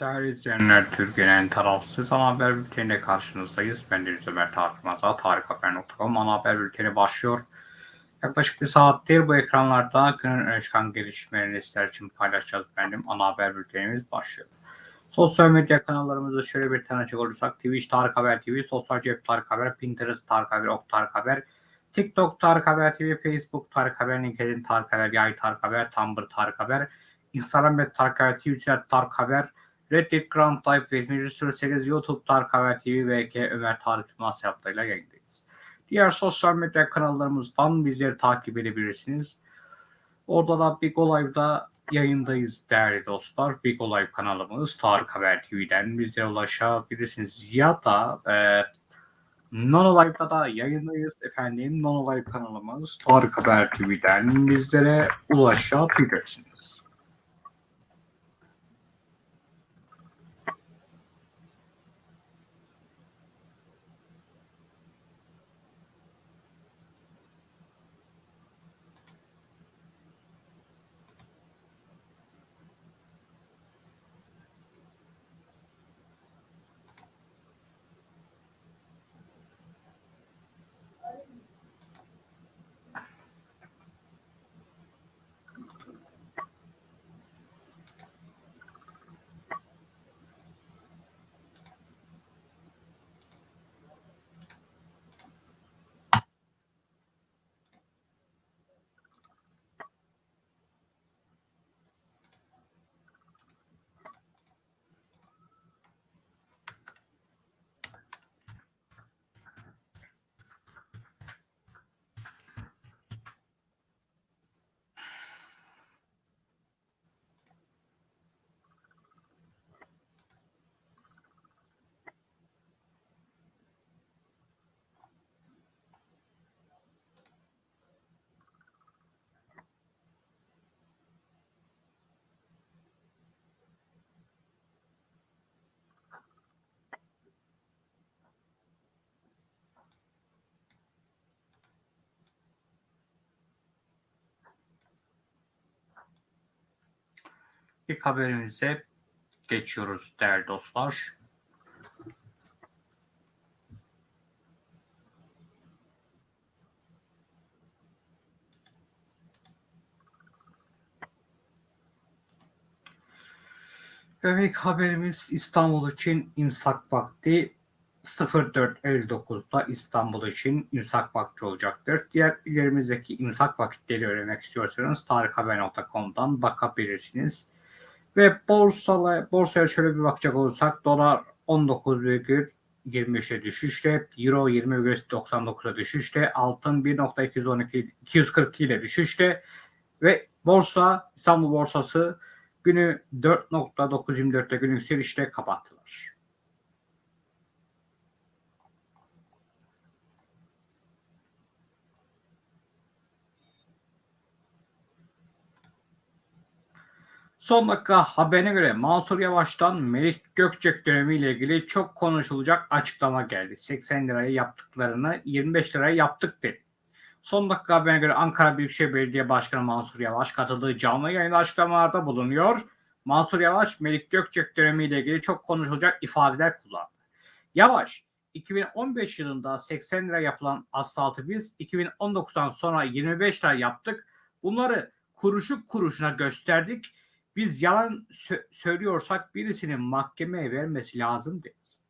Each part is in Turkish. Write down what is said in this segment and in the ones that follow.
Değerli izleyenler, Türkiye'nin en tarafsız ana haber bülteniyle karşınızdayız. Ben Deniz Ömer Tarık Maza, tarikhaber.com ana haber bülteni başlıyor. Yaklaşık bir saattir bu ekranlarda günün öne çıkan gelişmelerini sizler için paylaşacağız benim ana haber bültenimiz başlıyor. Sosyal medya kanallarımızı şöyle bir tanıcak olursak Twitch Tarık Haber TV, Sosyal Cep Tarık Haber, Pinterest Tarık Haber, Ok Tarık Haber, TikTok Tarık Haber TV, Facebook Tarık Haber, LinkedIn Tarık Haber, Yay Tarık Haber, Tumblr Tarık Haber, Instagram ve Tarık Haber, Twitter Tarık Haber, Reddit Grand Type 708 YouTube Tarık Haber TV ve Ömer Tarık Yılmaz yaptığıyla yayındayız. Diğer sosyal medya kanallarımızdan bizleri takip edebilirsiniz. Orada da Big Olay'da yayındayız değerli dostlar. Big Olay kanalımız Tarık Haber TV'den bize ulaşabilirsiniz. Ya da e, Non Live'da da yayındayız efendim. Non Live kanalımız Tarık Haber TV'den bizlere ulaşabilirsiniz. İlk haberimize geçiyoruz değerli dostlar. Ve ilk haberimiz İstanbul için imsak vakti 04.59'da İstanbul için imsak vakti olacaktır. Diğer ilerimizdeki imsak vakitleri öğrenmek istiyorsanız tarikhaber.com'dan bakabilirsiniz. Ve borsala, borsaya şöyle bir bakacak olursak dolar 19,23'e düşüşle, euro 20,99'a düşüşle, altın 1.212 242 ile düşüşle ve borsa İstanbul borsası günü 4.924'te günü yükselişle kapattılar. Son dakika haberine göre Mansur Yavaş'tan Melik Gökçek dönemiyle ilgili çok konuşulacak açıklama geldi. 80 liraya yaptıklarını 25 liraya yaptık dedi. Son dakika haberine göre Ankara Büyükşehir Belediye Başkanı Mansur Yavaş katıldığı canlı yayın açıklamalarda bulunuyor. Mansur Yavaş Melik Gökçek dönemiyle ilgili çok konuşulacak ifadeler kullandı. Yavaş 2015 yılında 80 lira yapılan asfaltı biz 2019'dan sonra 25 lira yaptık. Bunları kuruşu kuruşuna gösterdik biz yalan sö- söylüyorsak birisinin mahkemeye vermesi lazım deriz.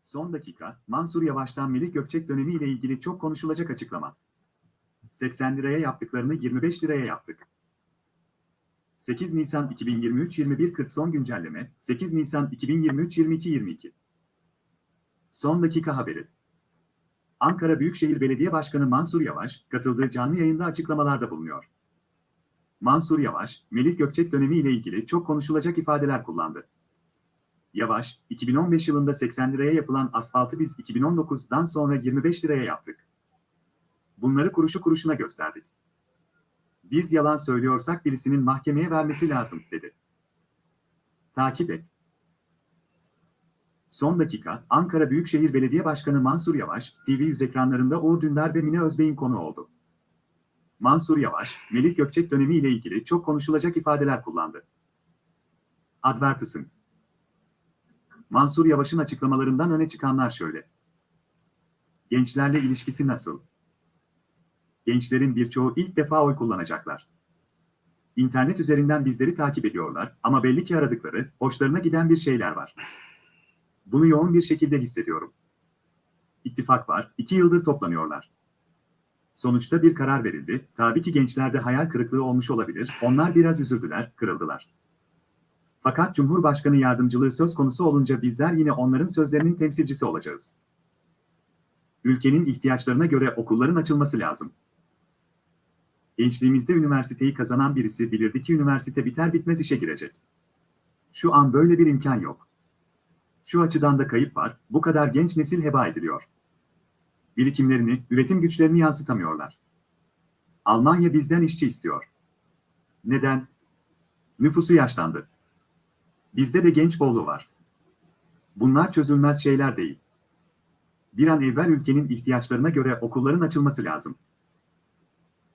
Son dakika, Mansur Yavaş'tan Melik Gökçek dönemiyle ilgili çok konuşulacak açıklama. 80 liraya yaptıklarını 25 liraya yaptık. 8 Nisan 2023 21.40 son güncelleme, 8 Nisan 2023 22.22. Son dakika haberi. Ankara Büyükşehir Belediye Başkanı Mansur Yavaş, katıldığı canlı yayında açıklamalarda bulunuyor. Mansur Yavaş, Melik Gökçek dönemiyle ilgili çok konuşulacak ifadeler kullandı. Yavaş, 2015 yılında 80 liraya yapılan asfaltı biz 2019'dan sonra 25 liraya yaptık. Bunları kuruşu kuruşuna gösterdik. Biz yalan söylüyorsak birisinin mahkemeye vermesi lazım, dedi. Takip et. Son dakika, Ankara Büyükşehir Belediye Başkanı Mansur Yavaş, TV100 ekranlarında Uğur Dündar ve Mine Özbey'in konu oldu. Mansur Yavaş, Melik Gökçek dönemi ile ilgili çok konuşulacak ifadeler kullandı. Advertising Mansur Yavaş'ın açıklamalarından öne çıkanlar şöyle. Gençlerle ilişkisi nasıl? Gençlerin birçoğu ilk defa oy kullanacaklar. İnternet üzerinden bizleri takip ediyorlar ama belli ki aradıkları, hoşlarına giden bir şeyler var. Bunu yoğun bir şekilde hissediyorum. İttifak var, iki yıldır toplanıyorlar. Sonuçta bir karar verildi. Tabii ki gençlerde hayal kırıklığı olmuş olabilir. Onlar biraz üzüldüler, kırıldılar. Fakat Cumhurbaşkanı yardımcılığı söz konusu olunca bizler yine onların sözlerinin temsilcisi olacağız. Ülkenin ihtiyaçlarına göre okulların açılması lazım. Gençliğimizde üniversiteyi kazanan birisi bilirdi ki üniversite biter bitmez işe girecek. Şu an böyle bir imkan yok. Şu açıdan da kayıp var, bu kadar genç nesil heba ediliyor. Birikimlerini, üretim güçlerini yansıtamıyorlar. Almanya bizden işçi istiyor. Neden? Nüfusu yaşlandı. Bizde de genç bolluğu var. Bunlar çözülmez şeyler değil. Bir an evvel ülkenin ihtiyaçlarına göre okulların açılması lazım.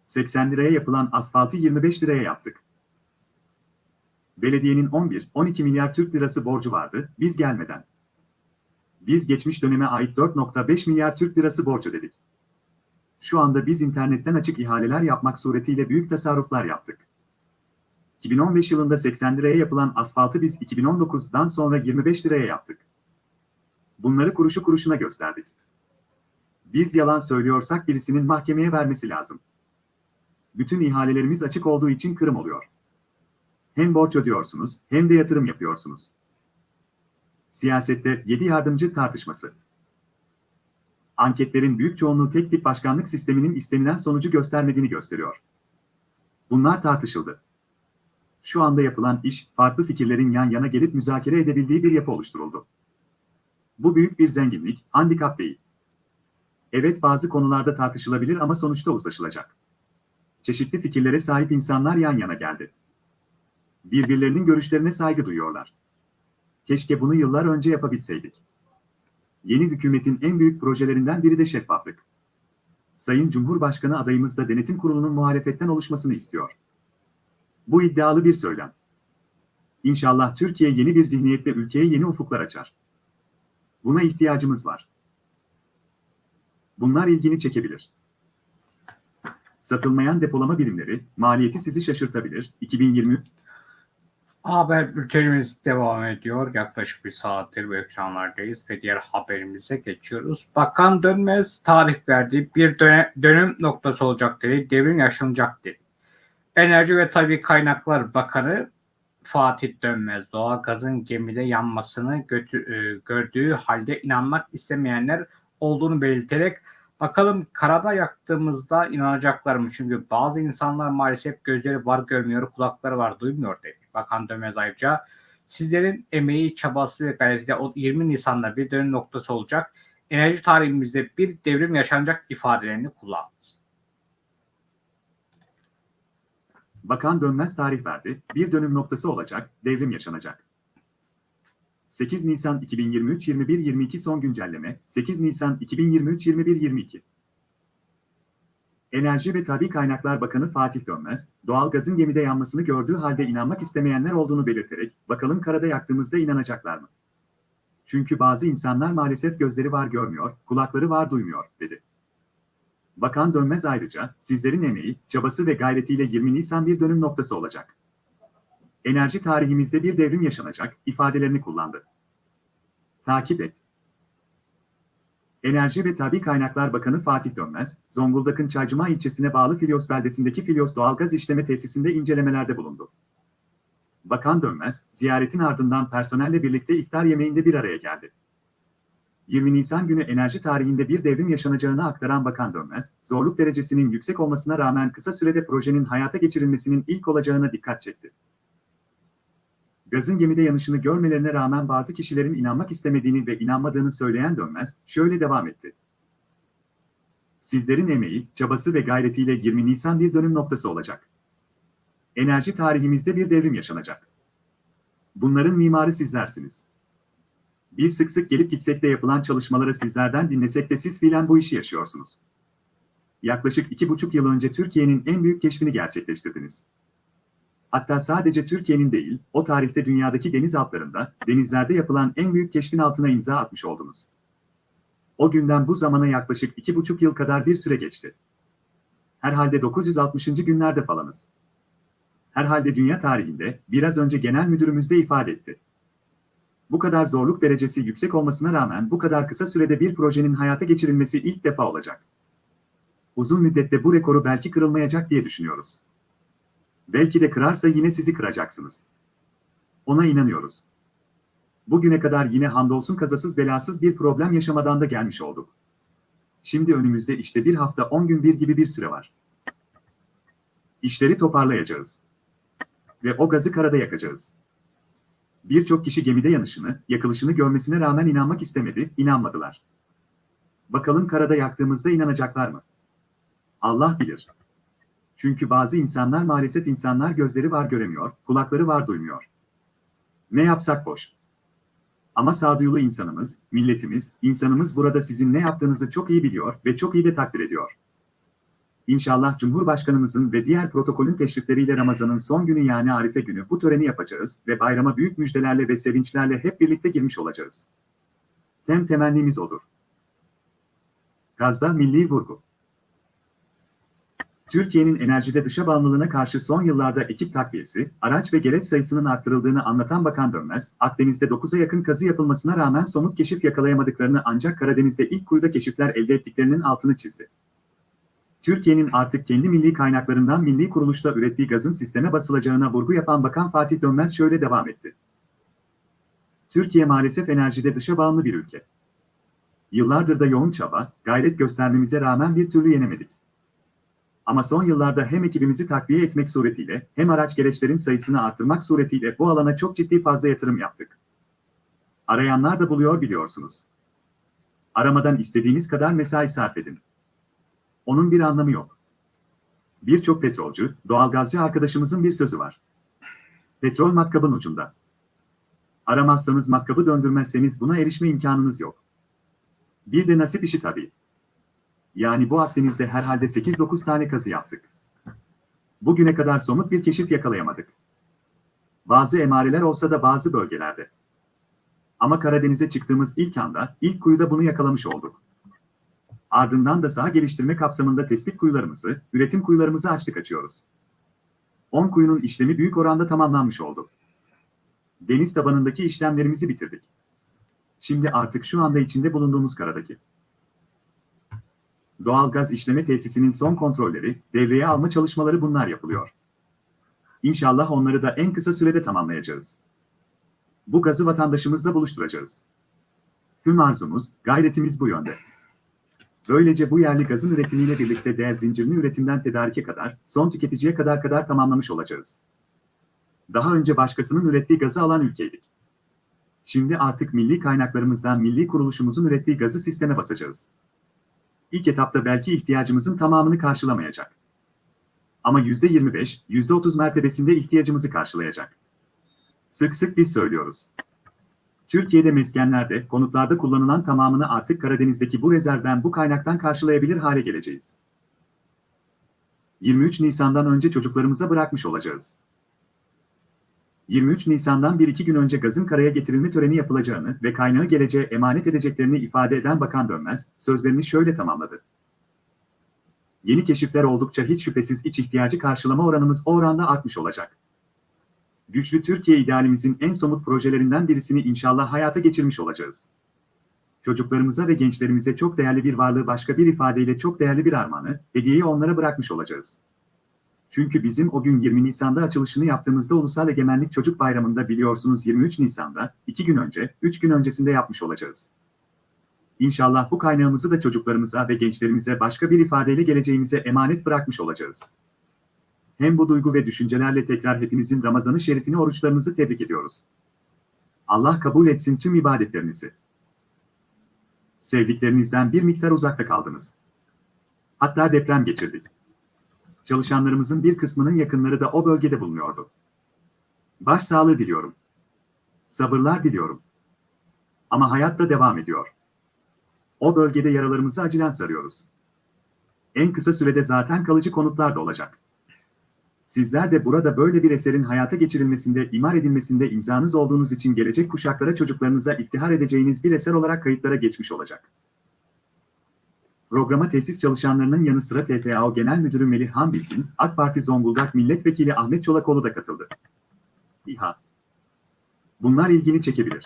80 liraya yapılan asfaltı 25 liraya yaptık. Belediyenin 11-12 milyar Türk lirası borcu vardı, biz gelmeden. Biz geçmiş döneme ait 4.5 milyar Türk lirası borç ödedik. Şu anda biz internetten açık ihaleler yapmak suretiyle büyük tasarruflar yaptık. 2015 yılında 80 liraya yapılan asfaltı biz 2019'dan sonra 25 liraya yaptık. Bunları kuruşu kuruşuna gösterdik. Biz yalan söylüyorsak birisinin mahkemeye vermesi lazım. Bütün ihalelerimiz açık olduğu için kırım oluyor. Hem borç ödüyorsunuz hem de yatırım yapıyorsunuz. Siyasette 7 yardımcı tartışması. Anketlerin büyük çoğunluğu tek tip başkanlık sisteminin istenilen sonucu göstermediğini gösteriyor. Bunlar tartışıldı. Şu anda yapılan iş, farklı fikirlerin yan yana gelip müzakere edebildiği bir yapı oluşturuldu. Bu büyük bir zenginlik, handikap değil. Evet bazı konularda tartışılabilir ama sonuçta uzlaşılacak. Çeşitli fikirlere sahip insanlar yan yana geldi. Birbirlerinin görüşlerine saygı duyuyorlar. Keşke bunu yıllar önce yapabilseydik. Yeni hükümetin en büyük projelerinden biri de şeffaflık. Sayın Cumhurbaşkanı adayımız da denetim kurulunun muhalefetten oluşmasını istiyor. Bu iddialı bir söylem. İnşallah Türkiye yeni bir zihniyette ülkeye yeni ufuklar açar. Buna ihtiyacımız var. Bunlar ilgini çekebilir. Satılmayan depolama birimleri, maliyeti sizi şaşırtabilir. 2020 Haber bültenimiz devam ediyor. Yaklaşık bir saattir bu ekranlardayız ve diğer haberimize geçiyoruz. Bakan Dönmez tarih verdi. Bir dönüm noktası olacak dedi. Devrim yaşanacak dedi. Enerji ve Tabi Kaynaklar Bakanı Fatih Dönmez doğalgazın gemide yanmasını götü, e, gördüğü halde inanmak istemeyenler olduğunu belirterek bakalım karada yaktığımızda inanacaklar mı? Çünkü bazı insanlar maalesef gözleri var görmüyor, kulakları var duymuyor dedi. Bakan Dönmez ayrıca sizlerin emeği, çabası ve gayretiyle o 20 Nisan'da bir dönüm noktası olacak. Enerji tarihimizde bir devrim yaşanacak ifadelerini kullandı. Bakan Dönmez tarih verdi, bir dönüm noktası olacak, devrim yaşanacak. 8 Nisan 2023 21-22 son güncelleme, 8 Nisan 2023 21-22 Enerji ve Tabi Kaynaklar Bakanı Fatih Dönmez, doğalgazın gemide yanmasını gördüğü halde inanmak istemeyenler olduğunu belirterek, bakalım karada yaktığımızda inanacaklar mı? Çünkü bazı insanlar maalesef gözleri var görmüyor, kulakları var duymuyor, dedi. Bakan Dönmez ayrıca, sizlerin emeği, çabası ve gayretiyle 20 Nisan bir dönüm noktası olacak. Enerji tarihimizde bir devrim yaşanacak, ifadelerini kullandı. Takip et. Enerji ve Tabi Kaynaklar Bakanı Fatih Dönmez, Zonguldak'ın Çaycuma ilçesine bağlı Filyos beldesindeki Filyos Doğalgaz İşleme Tesisinde incelemelerde bulundu. Bakan Dönmez, ziyaretin ardından personelle birlikte iftar yemeğinde bir araya geldi. 20 Nisan günü enerji tarihinde bir devrim yaşanacağını aktaran Bakan Dönmez, zorluk derecesinin yüksek olmasına rağmen kısa sürede projenin hayata geçirilmesinin ilk olacağına dikkat çekti. Gazın gemide yanışını görmelerine rağmen bazı kişilerin inanmak istemediğini ve inanmadığını söyleyen Dönmez, şöyle devam etti. Sizlerin emeği, çabası ve gayretiyle 20 Nisan bir dönüm noktası olacak. Enerji tarihimizde bir devrim yaşanacak. Bunların mimarı sizlersiniz. Biz sık sık gelip gitsek de yapılan çalışmaları sizlerden dinlesek de siz fiilen bu işi yaşıyorsunuz. yaklaşık iki buçuk yıl önce Türkiye'nin en büyük keşfini gerçekleştirdiniz. Hatta sadece Türkiye'nin değil, o tarihte dünyadaki deniz altlarında, denizlerde yapılan en büyük keşfin altına imza atmış oldunuz. O günden bu zamana yaklaşık iki buçuk yıl kadar bir süre geçti. Herhalde 960. günlerde falanız. Herhalde dünya tarihinde, biraz önce genel müdürümüz de ifade etti. Bu kadar zorluk derecesi yüksek olmasına rağmen bu kadar kısa sürede bir projenin hayata geçirilmesi ilk defa olacak. Uzun müddette bu rekoru belki kırılmayacak diye düşünüyoruz. Belki de kırarsa yine sizi kıracaksınız. Ona inanıyoruz. Bugüne kadar yine hamdolsun kazasız belasız bir problem yaşamadan da gelmiş olduk. Şimdi önümüzde işte bir hafta 10 gün bir gibi bir süre var. İşleri toparlayacağız. Ve o gazı karada yakacağız. Birçok kişi gemide yanışını, yakılışını görmesine rağmen inanmak istemedi, inanmadılar. Bakalım karada yaktığımızda inanacaklar mı? Allah bilir. Çünkü bazı insanlar maalesef insanlar gözleri var göremiyor, kulakları var duymuyor. Ne yapsak boş. Ama sağduyulu insanımız, milletimiz, insanımız burada sizin ne yaptığınızı çok iyi biliyor ve çok iyi de takdir ediyor. İnşallah Cumhurbaşkanımızın ve diğer protokolün teşrifleriyle Ramazan'ın son günü yani Arife günü bu töreni yapacağız ve bayrama büyük müjdelerle ve sevinçlerle hep birlikte girmiş olacağız. Hem temennimiz odur. Gazda milli vurgu. Türkiye'nin enerjide dışa bağımlılığına karşı son yıllarda ekip takviyesi, araç ve gereç sayısının arttırıldığını anlatan Bakan Dönmez, Akdeniz'de 9'a yakın kazı yapılmasına rağmen somut keşif yakalayamadıklarını ancak Karadeniz'de ilk kuyuda keşifler elde ettiklerinin altını çizdi. Türkiye'nin artık kendi milli kaynaklarından milli kuruluşta ürettiği gazın sisteme basılacağına vurgu yapan Bakan Fatih Dönmez şöyle devam etti. Türkiye maalesef enerjide dışa bağımlı bir ülke. Yıllardır da yoğun çaba, gayret göstermemize rağmen bir türlü yenemedik. Ama son yıllarda hem ekibimizi takviye etmek suretiyle hem araç gereçlerin sayısını artırmak suretiyle bu alana çok ciddi fazla yatırım yaptık. Arayanlar da buluyor biliyorsunuz. Aramadan istediğiniz kadar mesai sarf edin. Onun bir anlamı yok. Birçok petrolcü, doğalgazcı arkadaşımızın bir sözü var. Petrol matkabın ucunda. Aramazsanız matkabı döndürmezseniz buna erişme imkanınız yok. Bir de nasip işi tabii. Yani bu Akdeniz'de herhalde 8-9 tane kazı yaptık. Bugüne kadar somut bir keşif yakalayamadık. Bazı emareler olsa da bazı bölgelerde. Ama Karadeniz'e çıktığımız ilk anda, ilk kuyuda bunu yakalamış olduk. Ardından da saha geliştirme kapsamında tespit kuyularımızı, üretim kuyularımızı açtık açıyoruz. 10 kuyunun işlemi büyük oranda tamamlanmış oldu. Deniz tabanındaki işlemlerimizi bitirdik. Şimdi artık şu anda içinde bulunduğumuz karadaki doğal gaz işleme tesisinin son kontrolleri, devreye alma çalışmaları bunlar yapılıyor. İnşallah onları da en kısa sürede tamamlayacağız. Bu gazı vatandaşımızla buluşturacağız. Tüm arzumuz, gayretimiz bu yönde. Böylece bu yerli gazın üretimiyle birlikte değer zincirini üretimden tedarike kadar, son tüketiciye kadar kadar tamamlamış olacağız. Daha önce başkasının ürettiği gazı alan ülkeydik. Şimdi artık milli kaynaklarımızdan milli kuruluşumuzun ürettiği gazı sisteme basacağız. İlk etapta belki ihtiyacımızın tamamını karşılamayacak. Ama %25, %30 mertebesinde ihtiyacımızı karşılayacak. Sık sık biz söylüyoruz. Türkiye'de meskenlerde, konutlarda kullanılan tamamını artık Karadeniz'deki bu rezervden bu kaynaktan karşılayabilir hale geleceğiz. 23 Nisan'dan önce çocuklarımıza bırakmış olacağız. 23 Nisan'dan bir iki gün önce gazın karaya getirilme töreni yapılacağını ve kaynağı geleceğe emanet edeceklerini ifade eden Bakan Dönmez, sözlerini şöyle tamamladı. Yeni keşifler oldukça hiç şüphesiz iç ihtiyacı karşılama oranımız o oranda artmış olacak. Güçlü Türkiye idealimizin en somut projelerinden birisini inşallah hayata geçirmiş olacağız. Çocuklarımıza ve gençlerimize çok değerli bir varlığı başka bir ifadeyle çok değerli bir armağanı, hediyeyi onlara bırakmış olacağız. Çünkü bizim o gün 20 Nisan'da açılışını yaptığımızda Ulusal Egemenlik Çocuk Bayramı'nda biliyorsunuz 23 Nisan'da, 2 gün önce, 3 gün öncesinde yapmış olacağız. İnşallah bu kaynağımızı da çocuklarımıza ve gençlerimize başka bir ifadeyle geleceğimize emanet bırakmış olacağız. Hem bu duygu ve düşüncelerle tekrar hepinizin Ramazan-ı Şerifini oruçlarınızı tebrik ediyoruz. Allah kabul etsin tüm ibadetlerinizi. Sevdiklerinizden bir miktar uzakta kaldınız. Hatta deprem geçirdik. Çalışanlarımızın bir kısmının yakınları da o bölgede bulunuyordu. Başsağlığı diliyorum. Sabırlar diliyorum. Ama hayat da devam ediyor. O bölgede yaralarımızı acilen sarıyoruz. En kısa sürede zaten kalıcı konutlar da olacak. Sizler de burada böyle bir eserin hayata geçirilmesinde, imar edilmesinde imzanız olduğunuz için gelecek kuşaklara çocuklarınıza iftihar edeceğiniz bir eser olarak kayıtlara geçmiş olacak. Programa tesis çalışanlarının yanı sıra TPAO Genel Müdürü Melih Hanbilgin, AK Parti Zonguldak Milletvekili Ahmet Çolakoğlu da katıldı. İHA. Bunlar ilgini çekebilir.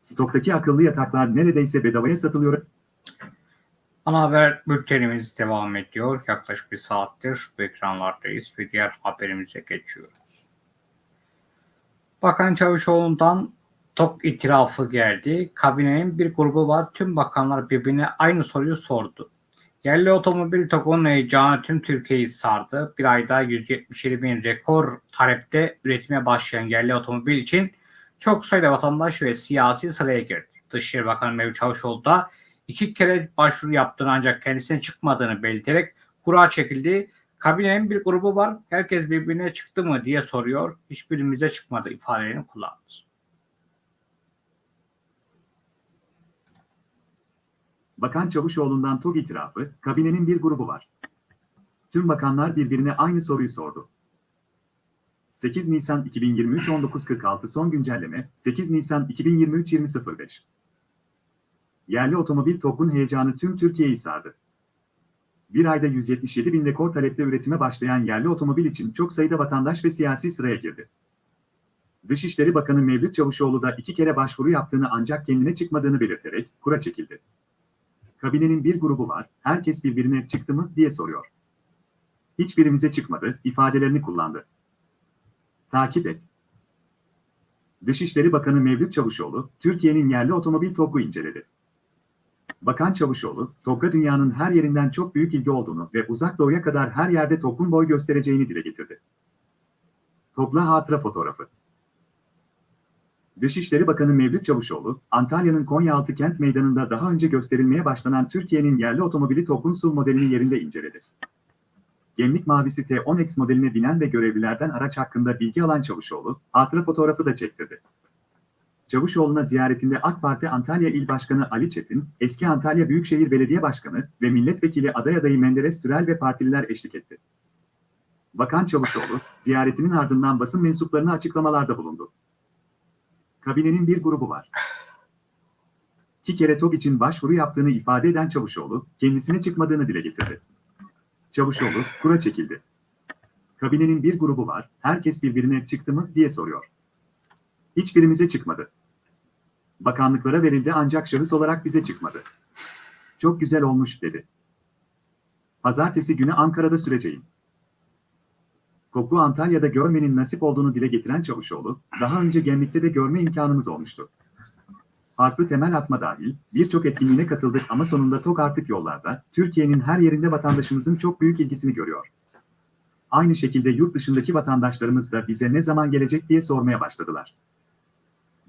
Stoktaki akıllı yataklar neredeyse bedavaya satılıyor. Ana haber bültenimiz devam ediyor. Yaklaşık bir saattir bu ekranlardayız ve diğer haberimize geçiyoruz. Bakan Çavuşoğlu'ndan TOK itirafı geldi. Kabinenin bir grubu var. Tüm bakanlar birbirine aynı soruyu sordu. Yerli otomobil TOK'un heyecanı tüm Türkiye'yi sardı. Bir ayda 177 bin rekor talepte üretime başlayan yerli otomobil için çok sayıda vatandaş ve siyasi sıraya girdi. Dışişleri Bakanı Mevlüt Çavuşoğlu da iki kere başvuru yaptığını ancak kendisine çıkmadığını belirterek kura çekildi. Kabinenin bir grubu var. Herkes birbirine çıktı mı diye soruyor. Hiçbirimize çıkmadı ifadelerini kullandı. Bakan Çavuşoğlu'ndan TOG itirafı, kabinenin bir grubu var. Tüm bakanlar birbirine aynı soruyu sordu. 8 Nisan 2023 19.46 son güncelleme 8 Nisan 2023 20.05 Yerli otomobil TOG'un heyecanı tüm Türkiye'yi sardı. Bir ayda 177 bin rekor talepte üretime başlayan yerli otomobil için çok sayıda vatandaş ve siyasi sıraya girdi. Dışişleri Bakanı Mevlüt Çavuşoğlu da iki kere başvuru yaptığını ancak kendine çıkmadığını belirterek kura çekildi. Kabinenin bir grubu var, herkes birbirine çıktı mı diye soruyor. Hiçbirimize çıkmadı, ifadelerini kullandı. Takip et. Dışişleri Bakanı Mevlüt Çavuşoğlu, Türkiye'nin yerli otomobil TOG'u inceledi. Bakan Çavuşoğlu, TOG'a dünyanın her yerinden çok büyük ilgi olduğunu ve uzak doğuya kadar her yerde TOG'un boy göstereceğini dile getirdi. TOG'la hatıra fotoğrafı. Dışişleri Bakanı Mevlüt Çavuşoğlu, Antalya'nın Konyaaltı Kent Meydanı'nda daha önce gösterilmeye başlanan Türkiye'nin yerli otomobili TOG'un SUV modelini yerinde inceledi. Gemlik Mavisi T10X modeline binen ve görevlilerden araç hakkında bilgi alan Çavuşoğlu, hatıra fotoğrafı da çektirdi. Çavuşoğlu'na ziyaretinde AK Parti Antalya İl Başkanı Ali Çetin, eski Antalya Büyükşehir Belediye Başkanı ve Milletvekili aday adayı Menderes Türel ve partililer eşlik etti. Bakan Çavuşoğlu, ziyaretinin ardından basın mensuplarına açıklamalarda bulundu. Kabinenin bir grubu var. İki kere TOG için başvuru yaptığını ifade eden Çavuşoğlu, kendisine çıkmadığını dile getirdi. Çavuşoğlu, kura çekildi. Kabinenin bir grubu var, herkes birbirine çıktı mı diye soruyor. Hiçbirimize çıkmadı. Bakanlıklara verildi ancak şahıs olarak bize çıkmadı. Çok güzel olmuş dedi. Pazartesi günü Ankara'da süreceğim. Koklu Antalya'da görmenin nasip olduğunu dile getiren Çavuşoğlu, daha önce Gemlik'te de görme imkanımız olmuştu. Farklı temel atma dahil birçok etkinliğine katıldık ama sonunda TOK artık yollarda, Türkiye'nin her yerinde vatandaşımızın çok büyük ilgisini görüyor. Aynı şekilde yurt dışındaki vatandaşlarımız da bize ne zaman gelecek diye sormaya başladılar.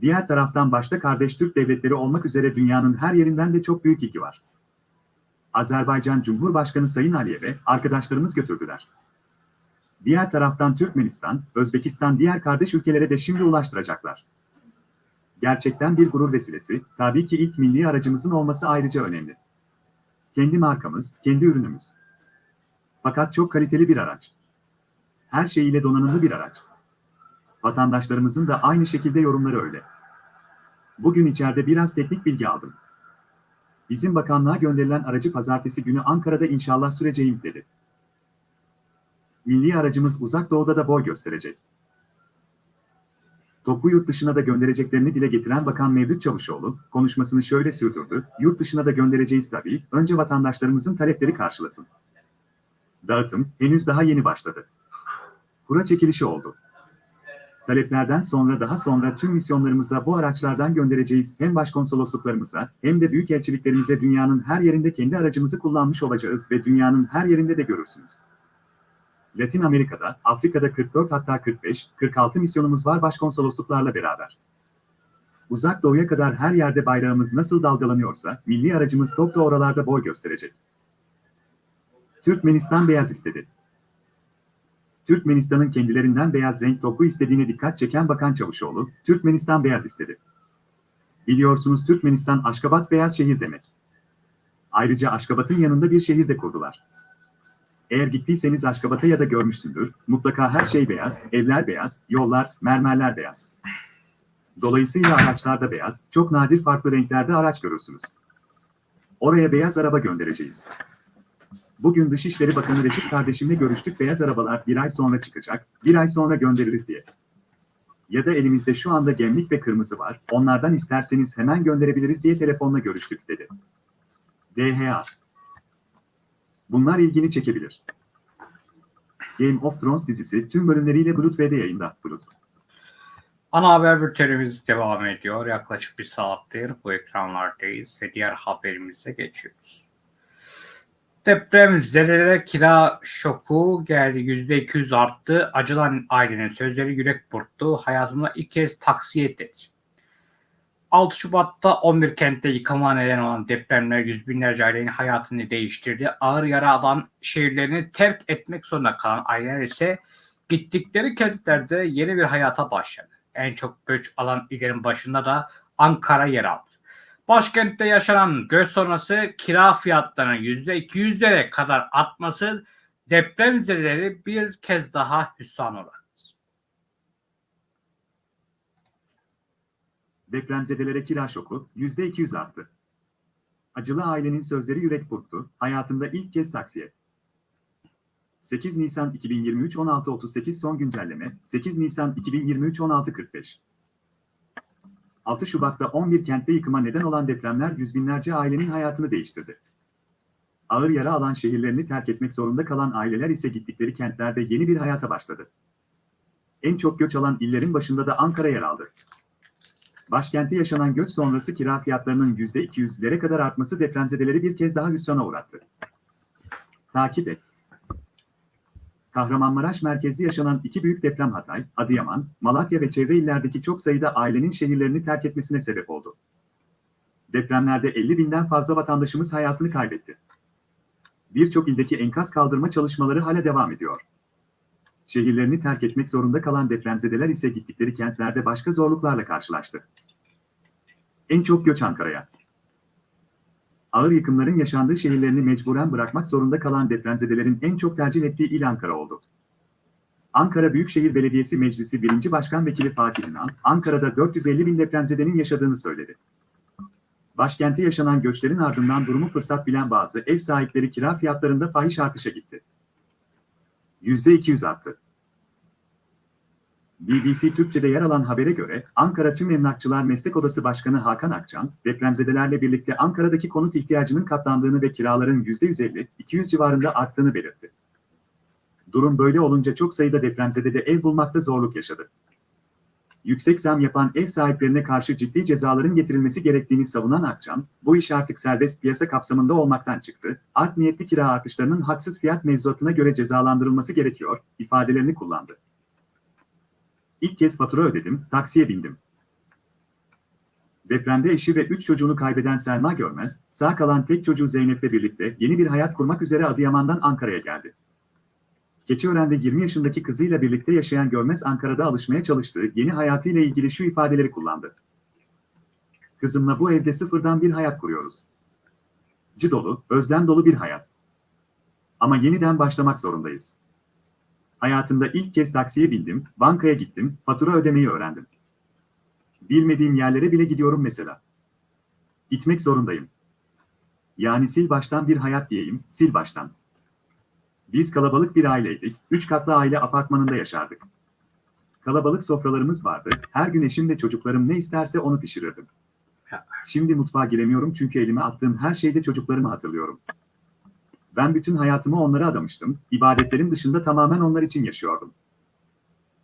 Diğer taraftan başta kardeş Türk devletleri olmak üzere dünyanın her yerinden de çok büyük ilgi var. Azerbaycan Cumhurbaşkanı Sayın Aliyev'e arkadaşlarımız götürdüler. Diğer taraftan Türkmenistan, Özbekistan diğer kardeş ülkelere de şimdi ulaştıracaklar. Gerçekten bir gurur vesilesi, tabii ki ilk milli aracımızın olması ayrıca önemli. Kendi markamız, kendi ürünümüz. Fakat çok kaliteli bir araç. Her şeyiyle donanımlı bir araç. Vatandaşlarımızın da aynı şekilde yorumları öyle. Bugün içeride biraz teknik bilgi aldım. Bizim bakanlığa gönderilen aracı pazartesi günü Ankara'da inşallah süreceğim dedi. Milli aracımız uzak doğuda da boy gösterecek. Topu yurt dışına da göndereceklerini dile getiren Bakan Mevlüt Çavuşoğlu, konuşmasını şöyle sürdürdü, yurt dışına da göndereceğiz tabii, önce vatandaşlarımızın talepleri karşılasın. Dağıtım, henüz daha yeni başladı. Kura çekilişi oldu. Taleplerden sonra daha sonra tüm misyonlarımıza bu araçlardan göndereceğiz hem başkonsolosluklarımıza hem de büyükelçiliklerimize dünyanın her yerinde kendi aracımızı kullanmış olacağız ve dünyanın her yerinde de görürsünüz. Latin Amerika'da, Afrika'da 44 hatta 45, 46 misyonumuz var başkonsolosluklarla beraber. Uzak doğuya kadar her yerde bayrağımız nasıl dalgalanıyorsa, milli aracımız top da oralarda boy gösterecek. Türkmenistan beyaz istedi. Türkmenistan'ın kendilerinden beyaz renk topu istediğine dikkat çeken Bakan Çavuşoğlu, Türkmenistan beyaz istedi. Biliyorsunuz Türkmenistan Aşkabat beyaz şehir demek. Ayrıca Aşkabat'ın yanında bir şehir de kurdular. Eğer gittiyseniz Aşkabat'a ya da görmüşsündür, mutlaka her şey beyaz, evler beyaz, yollar, mermerler beyaz. Dolayısıyla araçlar da beyaz, çok nadir farklı renklerde araç görürsünüz. Oraya beyaz araba göndereceğiz. Bugün Dışişleri Bakanı Reşit kardeşimle görüştük beyaz arabalar bir ay sonra çıkacak, bir ay sonra göndeririz diye. Ya da elimizde şu anda gemlik ve kırmızı var, onlardan isterseniz hemen gönderebiliriz diye telefonla görüştük dedi. DHA Bunlar ilgini çekebilir. Game of Thrones dizisi tüm bölümleriyle Bulut V'de yayında. Bulut. Ana haber bültenimiz devam ediyor. Yaklaşık bir saattir bu ekranlardayız ve diğer haberimize geçiyoruz. Deprem zedelere kira şoku geldi. %200 arttı. Acılan ailenin sözleri yürek burktu. Hayatımda ilk kez taksiye etti. 6 Şubat'ta 11 kentte yıkıma neden olan depremler yüz binlerce ailenin hayatını değiştirdi. Ağır yara alan şehirlerini terk etmek zorunda kalan aileler ise gittikleri kentlerde yeni bir hayata başladı. En çok göç alan illerin başında da Ankara yer aldı. Başkentte yaşanan göç sonrası kira fiyatlarının %200'lere kadar artması depremzedeleri bir kez daha hüsrana uğrattı. Depremzedelere kira şoku %200 arttı. Acılı ailenin sözleri yürek burktu. Hayatında ilk kez taksiye. 8 Nisan 2023 16.38 son güncelleme 8 Nisan 2023 16.45 6 Şubat'ta 11 kentte yıkıma neden olan depremler yüz binlerce ailenin hayatını değiştirdi. Ağır yara alan şehirlerini terk etmek zorunda kalan aileler ise gittikleri kentlerde yeni bir hayata başladı. En çok göç alan illerin başında da Ankara yer aldı. Başkente yaşanan göç sonrası kira fiyatlarının %200'lere kadar artması depremzedeleri bir kez daha hüsrana uğrattı. Takip et. Kahramanmaraş merkezli yaşanan iki büyük deprem Hatay, Adıyaman, Malatya ve çevre illerdeki çok sayıda ailenin şehirlerini terk etmesine sebep oldu. Depremlerde 50 binden fazla vatandaşımız hayatını kaybetti. Birçok ildeki enkaz kaldırma çalışmaları hala devam ediyor. Şehirlerini terk etmek zorunda kalan depremzedeler ise gittikleri kentlerde başka zorluklarla karşılaştı. En çok göç Ankara'ya. Ağır yıkımların yaşandığı şehirlerini mecburen bırakmak zorunda kalan depremzedelerin en çok tercih ettiği il Ankara oldu. Ankara Büyükşehir Belediyesi Meclisi 1. Başkan Vekili Fatih İnan, Ankara'da 450 bin depremzedenin yaşadığını söyledi. Başkente yaşanan göçlerin ardından durumu fırsat bilen bazı ev sahipleri kira fiyatlarında fahiş artışa gitti. %200 arttı. BBC Türkçe'de yer alan habere göre Ankara Tüm Emlakçılar Meslek Odası Başkanı Hakan Akçan, depremzedelerle birlikte Ankara'daki konut ihtiyacının katlandığını ve kiraların %150-200 civarında arttığını belirtti. Durum böyle olunca çok sayıda depremzedede ev bulmakta zorluk yaşadı. Yüksek zam yapan ev sahiplerine karşı ciddi cezaların getirilmesi gerektiğini savunan Akçan, bu iş artık serbest piyasa kapsamında olmaktan çıktı, art niyetli kira artışlarının haksız fiyat mevzuatına göre cezalandırılması gerekiyor, ifadelerini kullandı. İlk kez fatura ödedim, taksiye bindim. Depremde eşi ve üç çocuğunu kaybeden Selma Görmez, sağ kalan tek çocuğu Zeynep'le birlikte yeni bir hayat kurmak üzere Adıyaman'dan Ankara'ya geldi. Keçiören'de 20 yaşındaki kızıyla birlikte yaşayan Görmez Ankara'da alışmaya çalıştığı yeni hayatıyla ilgili şu ifadeleri kullandı. Kızımla bu evde sıfırdan bir hayat kuruyoruz. Acı dolu, özlem dolu bir hayat. Ama yeniden başlamak zorundayız. Hayatımda ilk kez taksiye bindim, bankaya gittim, fatura ödemeyi öğrendim. Bilmediğim yerlere bile gidiyorum mesela. Gitmek zorundayım. Yani sil baştan bir hayat diyeyim, sil baştan. Biz kalabalık bir aileydik, üç katlı aile apartmanında yaşardık. Kalabalık sofralarımız vardı, her gün eşim ve çocuklarım ne isterse onu pişirirdim. Şimdi mutfağa giremiyorum çünkü elime attığım her şeyde çocuklarımı hatırlıyorum. Ben bütün hayatımı onlara adamıştım, ibadetlerin dışında tamamen onlar için yaşıyordum.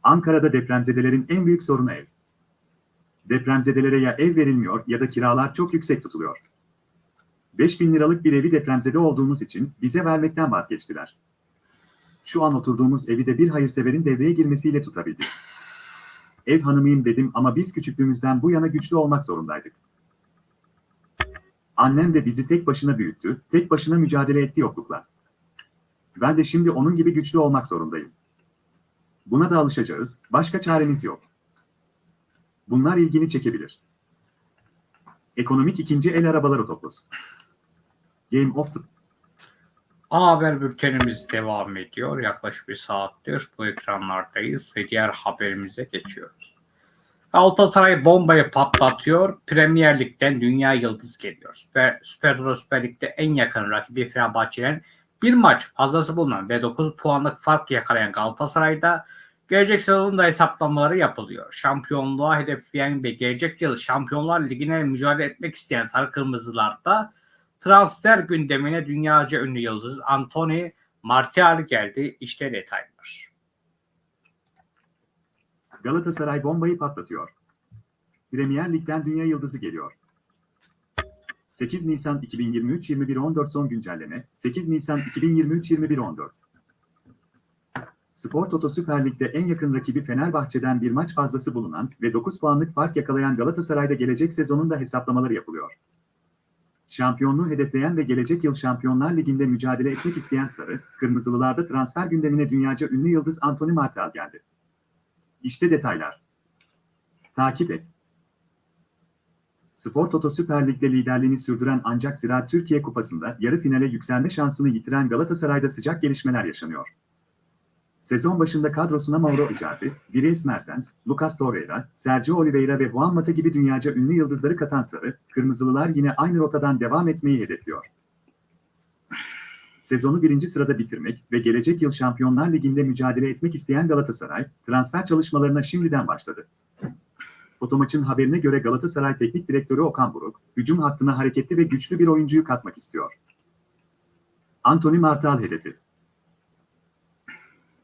Ankara'da depremzedelerin en büyük sorunu ev. Depremzedelere ya ev verilmiyor ya da kiralar çok yüksek tutuluyor. 5 bin liralık bir evi depremzede olduğumuz için bize vermekten vazgeçtiler. Şu an oturduğumuz evi de bir hayırseverin devreye girmesiyle tutabildik. Ev hanımıyım dedim ama biz küçüklüğümüzden bu yana güçlü olmak zorundaydık. Annem de bizi tek başına büyüttü, tek başına mücadele etti yoklukla. Ben de şimdi onun gibi güçlü olmak zorundayım. Buna da alışacağız, başka çaremiz yok. Bunlar ilgini çekebilir. Ekonomik ikinci el arabalar otoplos. Game of the Ana haber bültenimiz devam ediyor. Yaklaşık bir saattir bu ekranlardayız ve diğer haberimize geçiyoruz. Galatasaray bombayı patlatıyor. Premier Lig'den dünya yıldız geliyor. Süper, Süper, Süper Lig'de en yakın rakibi Fenerbahçe'nin bir maç fazlası bulunan ve 9 puanlık fark yakalayan Galatasaray'da gelecek sezonda hesaplamaları yapılıyor. Şampiyonluğa hedefleyen ve gelecek yıl Şampiyonlar Ligi'ne mücadele etmek isteyen Sarı Kırmızılar'da transfer gündemine dünyaca ünlü yıldız Anthony Martial geldi. İşte detaylar. Galatasaray bombayı patlatıyor. Premier Lig'den dünya yıldızı geliyor. 8 Nisan 2023 21.14 son güncelleme 8 Nisan 2023 21.14 Spor Toto Süper Lig'de en yakın rakibi Fenerbahçe'den bir maç fazlası bulunan ve 9 puanlık fark yakalayan Galatasaray'da gelecek sezonun da hesaplamaları yapılıyor. Şampiyonluğu hedefleyen ve gelecek yıl Şampiyonlar Ligi'nde mücadele etmek isteyen Sarı, Kırmızılılarda transfer gündemine dünyaca ünlü yıldız Anthony Martial geldi. İşte detaylar. Takip et. Spor Toto Süper Lig'de liderliğini sürdüren ancak Ziraat Türkiye Kupası'nda yarı finale yükselme şansını yitiren Galatasaray'da sıcak gelişmeler yaşanıyor. Sezon başında kadrosuna Mauro Icardi, Dries Mertens, Lucas Torreira, Sergio Oliveira ve Juan Mata gibi dünyaca ünlü yıldızları katan Sarı, Kırmızılılar yine aynı rotadan devam etmeyi hedefliyor. Sezonu birinci sırada bitirmek ve gelecek yıl Şampiyonlar Ligi'nde mücadele etmek isteyen Galatasaray, transfer çalışmalarına şimdiden başladı. Fotomaç'ın haberine göre Galatasaray Teknik Direktörü Okan Buruk, hücum hattına hareketli ve güçlü bir oyuncuyu katmak istiyor. Anthony Martial hedefi.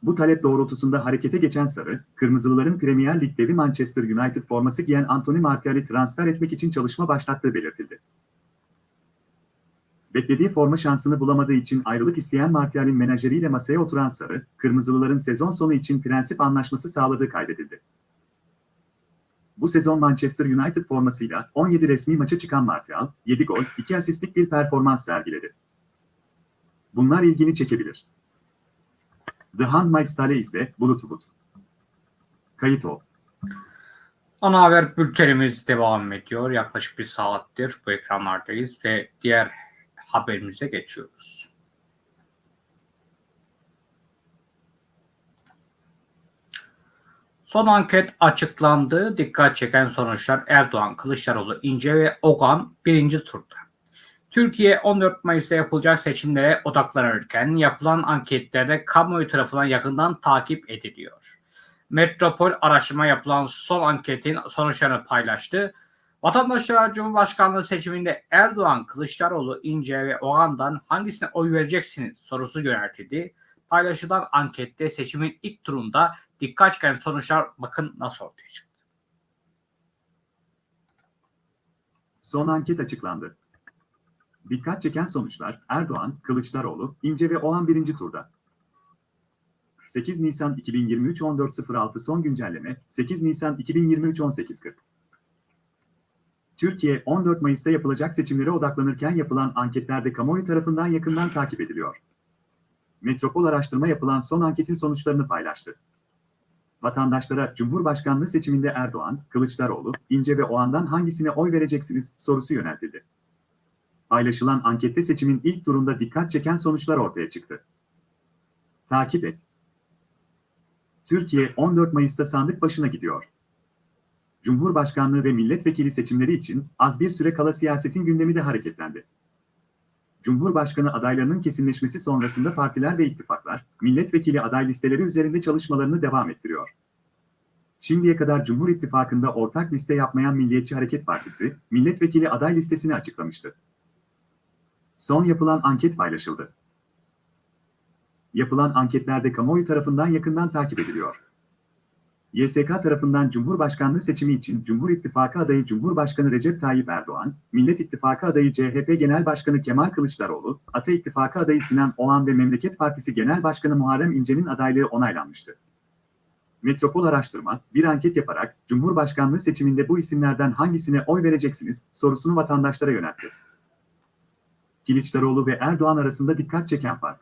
Bu talep doğrultusunda harekete geçen Sarı, Kırmızılıların Premier Lig devi Manchester United forması giyen Anthony Martial'i transfer etmek için çalışma başlattığı belirtildi. Beklediği forma şansını bulamadığı için ayrılık isteyen Martial'in menajeriyle masaya oturan Sarı, Kırmızılıların sezon sonu için prensip anlaşması sağladığı kaydedildi. Bu sezon Manchester United formasıyla 17 resmi maça çıkan Martial, 7 gol, 2 asistlik bir performans sergiledi. Bunlar ilgini çekebilir. The Handmaid's ise Bulut. Kayıt ol. Ana haber bültenimiz devam ediyor. Yaklaşık bir saattir bu ekranlardayız ve diğer haberimize geçiyoruz. Son anket açıklandı. Dikkat çeken sonuçlar Erdoğan, Kılıçdaroğlu, İnce ve Ogan birinci turda. Türkiye 14 Mayıs'ta yapılacak seçimlere odaklanırken yapılan anketlerde kamuoyu tarafından yakından takip ediliyor. Metropol araştırma yapılan son anketin sonuçlarını paylaştı. Vatandaşlara Cumhurbaşkanlığı seçiminde Erdoğan, Kılıçdaroğlu, İnce ve Oğan'dan hangisine oy vereceksiniz sorusu yöneltildi. Paylaşılan ankette seçimin ilk turunda dikkat çeken sonuçlar bakın nasıl ortaya çıktı. Son anket açıklandı. Dikkat çeken sonuçlar Erdoğan, Kılıçdaroğlu, İnce ve Oğan birinci turda. 8 Nisan 2023 14.06 son güncelleme 8 Nisan 2023 18.40 Türkiye 14 Mayıs'ta yapılacak seçimlere odaklanırken yapılan anketlerde kamuoyu tarafından yakından takip ediliyor. Metropol araştırma yapılan son anketin sonuçlarını paylaştı. Vatandaşlara Cumhurbaşkanlığı seçiminde Erdoğan, Kılıçdaroğlu, İnce ve Oğan'dan hangisine oy vereceksiniz sorusu yöneltildi. Paylaşılan ankette seçimin ilk turunda dikkat çeken sonuçlar ortaya çıktı. Takip et. Türkiye 14 Mayıs'ta sandık başına gidiyor. Cumhurbaşkanlığı ve milletvekili seçimleri için az bir süre kala siyasetin gündemi de hareketlendi. Cumhurbaşkanı adaylarının kesinleşmesi sonrasında partiler ve ittifaklar, milletvekili aday listeleri üzerinde çalışmalarını devam ettiriyor. Şimdiye kadar Cumhur İttifakı'nda ortak liste yapmayan Milliyetçi Hareket Partisi, milletvekili aday listesini açıklamıştı. Son yapılan anket paylaşıldı. Yapılan anketlerde kamuoyu tarafından yakından takip ediliyor. YSK tarafından Cumhurbaşkanlığı seçimi için Cumhur İttifakı adayı Cumhurbaşkanı Recep Tayyip Erdoğan, Millet İttifakı adayı CHP Genel Başkanı Kemal Kılıçdaroğlu, Ata İttifakı adayı Sinan Oğan ve Memleket Partisi Genel Başkanı Muharrem İnce'nin adaylığı onaylanmıştı. Metropol Araştırma, bir anket yaparak Cumhurbaşkanlığı seçiminde bu isimlerden hangisine oy vereceksiniz sorusunu vatandaşlara yöneltti. Kılıçdaroğlu ve Erdoğan arasında dikkat çeken fark.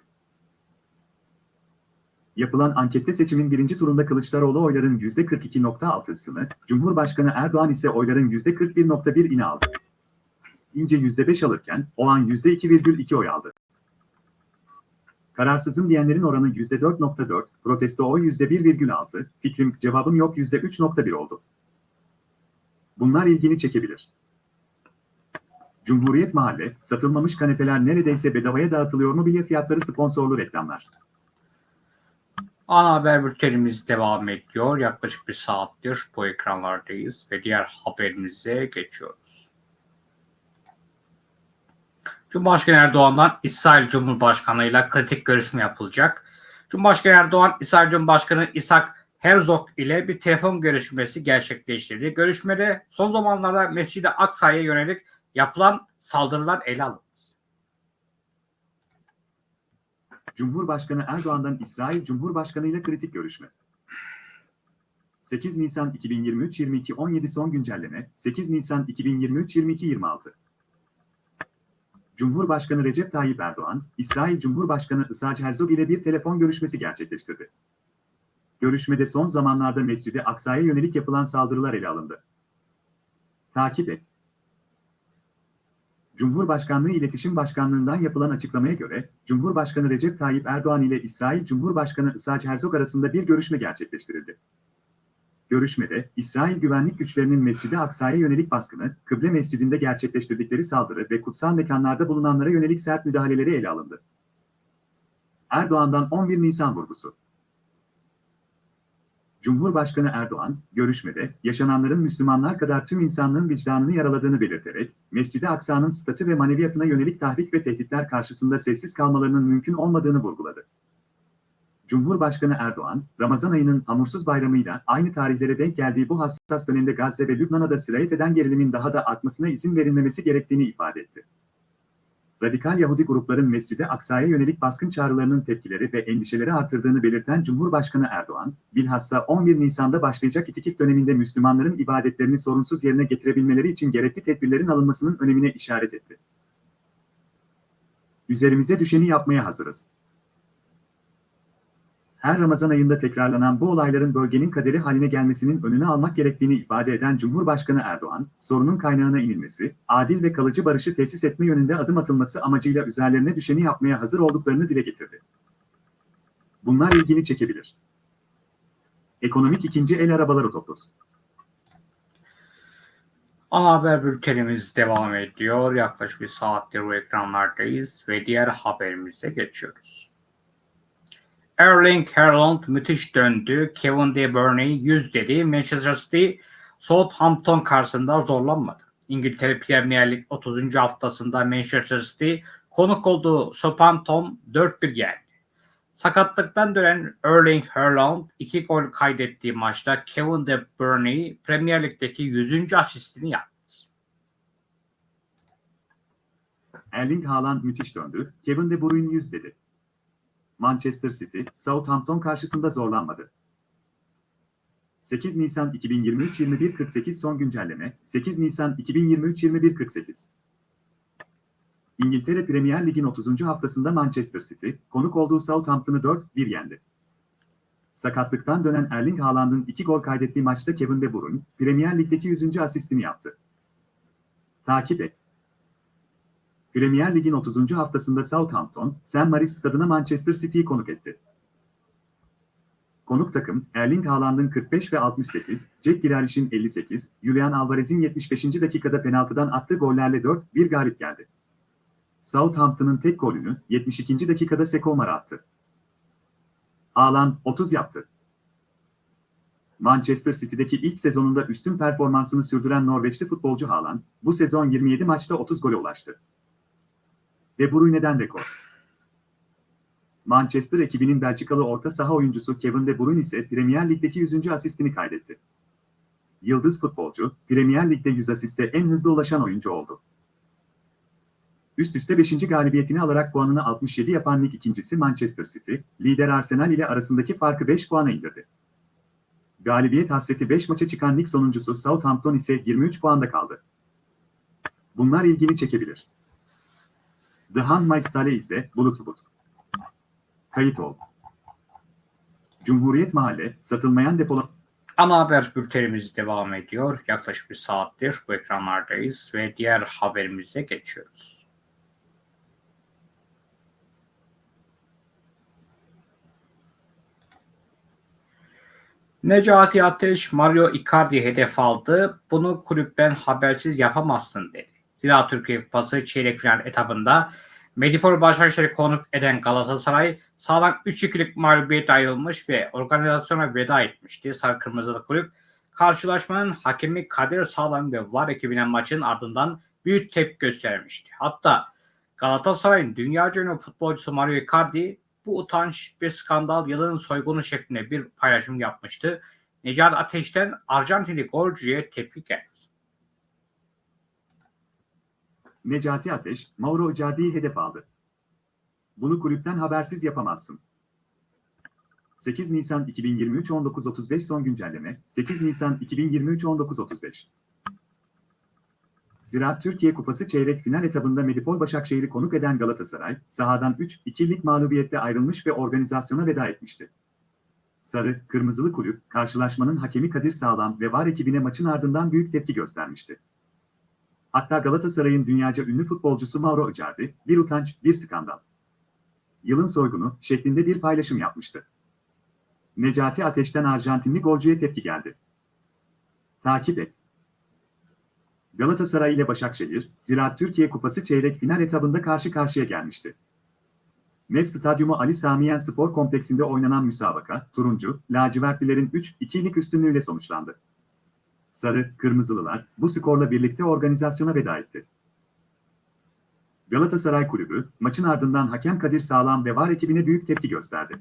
Yapılan ankette seçimin birinci turunda Kılıçdaroğlu oyların %42.6'sını, Cumhurbaşkanı Erdoğan ise oyların %41.1'ini aldı. İnce %5 alırken Oğan %2,2 oy aldı. Kararsızım diyenlerin oranı %4.4, protesto oy %1,6, fikrim cevabım yok %3.1 oldu. Bunlar ilgini çekebilir. Cumhuriyet Mahalle, satılmamış kanepeler neredeyse bedavaya dağıtılıyor mobilya fiyatları sponsorlu reklamlar. Ana haber bültenimiz devam ediyor. Yaklaşık bir saattir bu ekranlardayız ve diğer haberimize geçiyoruz. Cumhurbaşkanı Erdoğan'dan İsrail Cumhurbaşkanı ile kritik görüşme yapılacak. Cumhurbaşkanı Erdoğan, İsrail Cumhurbaşkanı İshak Herzog ile bir telefon görüşmesi gerçekleştirdi. Görüşmede son zamanlarda Mescid-i Aksa'ya yönelik yapılan saldırılar ele alındı. Cumhurbaşkanı Erdoğan'dan İsrail Cumhurbaşkanı ile kritik görüşme. 8 Nisan 2023 22 17 son güncelleme 8 Nisan 2023 22 26 Cumhurbaşkanı Recep Tayyip Erdoğan, İsrail Cumhurbaşkanı Isaac Herzog ile bir telefon görüşmesi gerçekleştirdi. Görüşmede son zamanlarda Mescid-i Aksa'ya yönelik yapılan saldırılar ele alındı. Takip et. Cumhurbaşkanlığı İletişim Başkanlığı'ndan yapılan açıklamaya göre, Cumhurbaşkanı Recep Tayyip Erdoğan ile İsrail Cumhurbaşkanı Isaac Herzog arasında bir görüşme gerçekleştirildi. Görüşmede, İsrail güvenlik güçlerinin Mescid-i Aksa'ya yönelik baskını, Kıble Mescidinde gerçekleştirdikleri saldırı ve kutsal mekanlarda bulunanlara yönelik sert müdahaleleri ele alındı. Erdoğan'dan 11 Nisan vurgusu. Cumhurbaşkanı Erdoğan, görüşmede, yaşananların Müslümanlar kadar tüm insanlığın vicdanını yaraladığını belirterek, Mescid-i Aksa'nın statü ve maneviyatına yönelik tahrik ve tehditler karşısında sessiz kalmalarının mümkün olmadığını vurguladı. Cumhurbaşkanı Erdoğan, Ramazan ayının hamursuz bayramıyla aynı tarihlere denk geldiği bu hassas dönemde Gazze ve Lübnan'a da sirayet eden gerilimin daha da artmasına izin verilmemesi gerektiğini ifade etti. Radikal Yahudi grupların Mescid-i Aksa'ya yönelik baskın çağrılarının tepkileri ve endişeleri artırdığını belirten Cumhurbaşkanı Erdoğan, bilhassa 11 Nisan'da başlayacak itikif döneminde Müslümanların ibadetlerini sorunsuz yerine getirebilmeleri için gerekli tedbirlerin alınmasının önemine işaret etti. Üzerimize düşeni yapmaya hazırız. Her Ramazan ayında tekrarlanan bu olayların bölgenin kaderi haline gelmesinin önünü almak gerektiğini ifade eden Cumhurbaşkanı Erdoğan, sorunun kaynağına inilmesi, adil ve kalıcı barışı tesis etme yönünde adım atılması amacıyla üzerlerine düşeni yapmaya hazır olduklarını dile getirdi. Bunlar ilgini çekebilir. Ekonomik ikinci el arabalar otobüs. Ana haber bültenimiz devam ediyor. Yaklaşık bir saattir bu ekranlardayız ve diğer haberimize geçiyoruz. Erling Haaland müthiş döndü. Kevin De Bruyne 100 dedi. Manchester City Southampton karşısında zorlanmadı. İngiltere Premier Lig 30. haftasında Manchester City konuk olduğu Southampton 4-1 yendi. Sakatlıktan dönen Erling Haaland 2 gol kaydettiği maçta Kevin De Bruyne Premier Lig'deki 100. asistini yaptı. Erling Haaland müthiş döndü. Kevin De Bruyne 100 dedi. Manchester City, Southampton karşısında zorlanmadı. 8 Nisan 2023 21.48 son güncelleme 8 Nisan 2023 21.48 İngiltere Premier Lig'in 30. haftasında Manchester City, konuk olduğu Southampton'ı 4-1 yendi. Sakatlıktan dönen Erling Haaland'ın 2 gol kaydettiği maçta Kevin De Bruyne, Premier Lig'deki 100. asistini yaptı. Takip et. Premier Lig'in 30. haftasında Southampton, St. Mary's stadına Manchester City'yi konuk etti. Konuk takım, Erling Haaland'ın 45 ve 68, Jack Grealish'in 58, Julian Alvarez'in 75. dakikada penaltıdan attığı gollerle 4-1 galip geldi. Southampton'ın tek golünü 72. dakikada Sekomar attı. Haaland 30 yaptı. Manchester City'deki ilk sezonunda üstün performansını sürdüren Norveçli futbolcu Haaland, bu sezon 27 maçta 30 gole ulaştı. De Bruyne'den rekor. Manchester ekibinin Belçikalı orta saha oyuncusu Kevin De Bruyne ise Premier Lig'deki 100. asistini kaydetti. Yıldız futbolcu, Premier Lig'de 100 asiste en hızlı ulaşan oyuncu oldu. Üst üste 5. galibiyetini alarak puanını 67 yapan lig ikincisi Manchester City, lider Arsenal ile arasındaki farkı 5 puana indirdi. Galibiyet hasreti 5 maça çıkan lig sonuncusu Southampton ise 23 puanda kaldı. Bunlar ilgini çekebilir. The Handmaid's izle, Bulut Bulut. Kayıt ol. Cumhuriyet Mahalle, satılmayan depola... Ana haber bültenimiz devam ediyor. Yaklaşık bir saattir bu ekranlardayız ve diğer haberimize geçiyoruz. Necati Ateş Mario Icardi hedef aldı. Bunu kulüpten habersiz yapamazsın dedi. Zira Türkiye Kupası çeyrek final etabında Medipol Başakşehir'i konuk eden Galatasaray sağlam 3-2'lik mağlubiyet ayrılmış ve organizasyona veda etmişti. Sarı Kırmızılı Kulüp karşılaşmanın hakemi Kadir Sağlam ve VAR ekibine maçın ardından büyük tepki göstermişti. Hatta Galatasaray'ın dünyaca ünlü futbolcusu Mario Icardi bu utanç bir skandal yılın soygunu şeklinde bir paylaşım yapmıştı. Necati Ateş'ten Arjantinli golcüye tepki geldi. Necati Ateş, Mauro Icardi'yi hedef aldı. Bunu kulüpten habersiz yapamazsın. 8 Nisan 2023 19.35 son güncelleme 8 Nisan 2023 19.35 Ziraat Türkiye Kupası çeyrek final etabında Medipol Başakşehir'i konuk eden Galatasaray, sahadan 3-2'lik mağlubiyette ayrılmış ve organizasyona veda etmişti. Sarı, Kırmızılı Kulüp, karşılaşmanın hakemi Kadir Sağlam ve VAR ekibine maçın ardından büyük tepki göstermişti. Hatta Galatasaray'ın dünyaca ünlü futbolcusu Mauro Icardi, bir utanç, bir skandal. Yılın soygunu şeklinde bir paylaşım yapmıştı. Necati Ateş'ten Arjantinli golcüye tepki geldi. Takip et. Galatasaray ile Başakşehir, Ziraat Türkiye Kupası çeyrek final etabında karşı karşıya gelmişti. MEF Stadyumu Ali Samiyen Spor Kompleksinde oynanan müsabaka, turuncu, lacivertlilerin 3-2'lik üstünlüğüyle sonuçlandı. Sarı, Kırmızılılar bu skorla birlikte organizasyona veda etti. Galatasaray Kulübü, maçın ardından hakem Kadir Sağlam ve VAR ekibine büyük tepki gösterdi.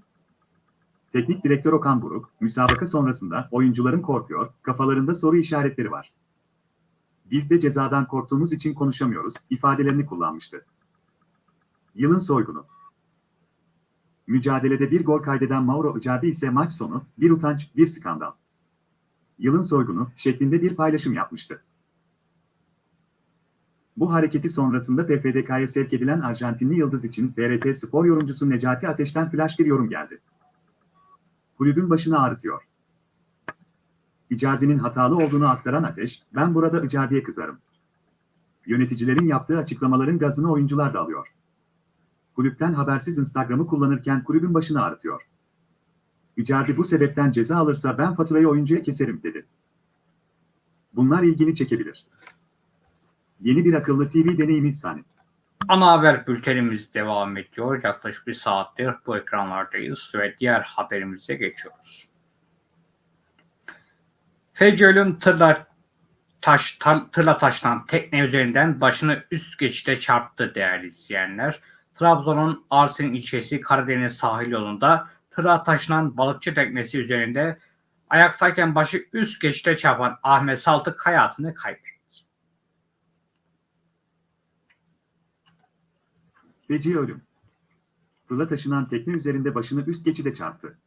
Teknik direktör Okan Buruk, müsabaka sonrasında oyuncuların korkuyor, kafalarında soru işaretleri var. Biz de cezadan korktuğumuz için konuşamıyoruz, ifadelerini kullanmıştı. Yılın soygunu. Mücadelede bir gol kaydeden Mauro Icardi ise maç sonu, bir utanç, bir skandal. Yılın soygunu şeklinde bir paylaşım yapmıştı. Bu hareketi sonrasında PFDK'ya sevk edilen Arjantinli Yıldız için TRT spor yorumcusu Necati Ateş'ten flash bir yorum geldi. Kulübün başını ağrıtıyor. Icardi'nin hatalı olduğunu aktaran Ateş, ben burada Icardi'ye kızarım. Yöneticilerin yaptığı açıklamaların gazını oyuncular da alıyor. Kulüpten habersiz Instagram'ı kullanırken kulübün başını ağrıtıyor. Icardi bu sebepten ceza alırsa ben faturayı oyuncuya keserim dedi. Bunlar ilgini çekebilir. Yeni bir akıllı TV deneyimi sahne. Ana haber bültenimiz devam ediyor. Yaklaşık bir saattir bu ekranlardayız ve diğer haberimize geçiyoruz. Feci ölüm tırla, taş, ta, tırla taşınan tekne üzerinden başını üst geçişte çarptı değerli izleyenler. Trabzon'un Arsin ilçesi Karadeniz sahil yolunda tırla taşınan balıkçı teknesi üzerinde ayaktayken başı üst geçişte çarpan Ahmet Saltık hayatını kaybetti. Feci ölüm. Fırla taşınan tekne üzerinde başını üst geçide çarptı.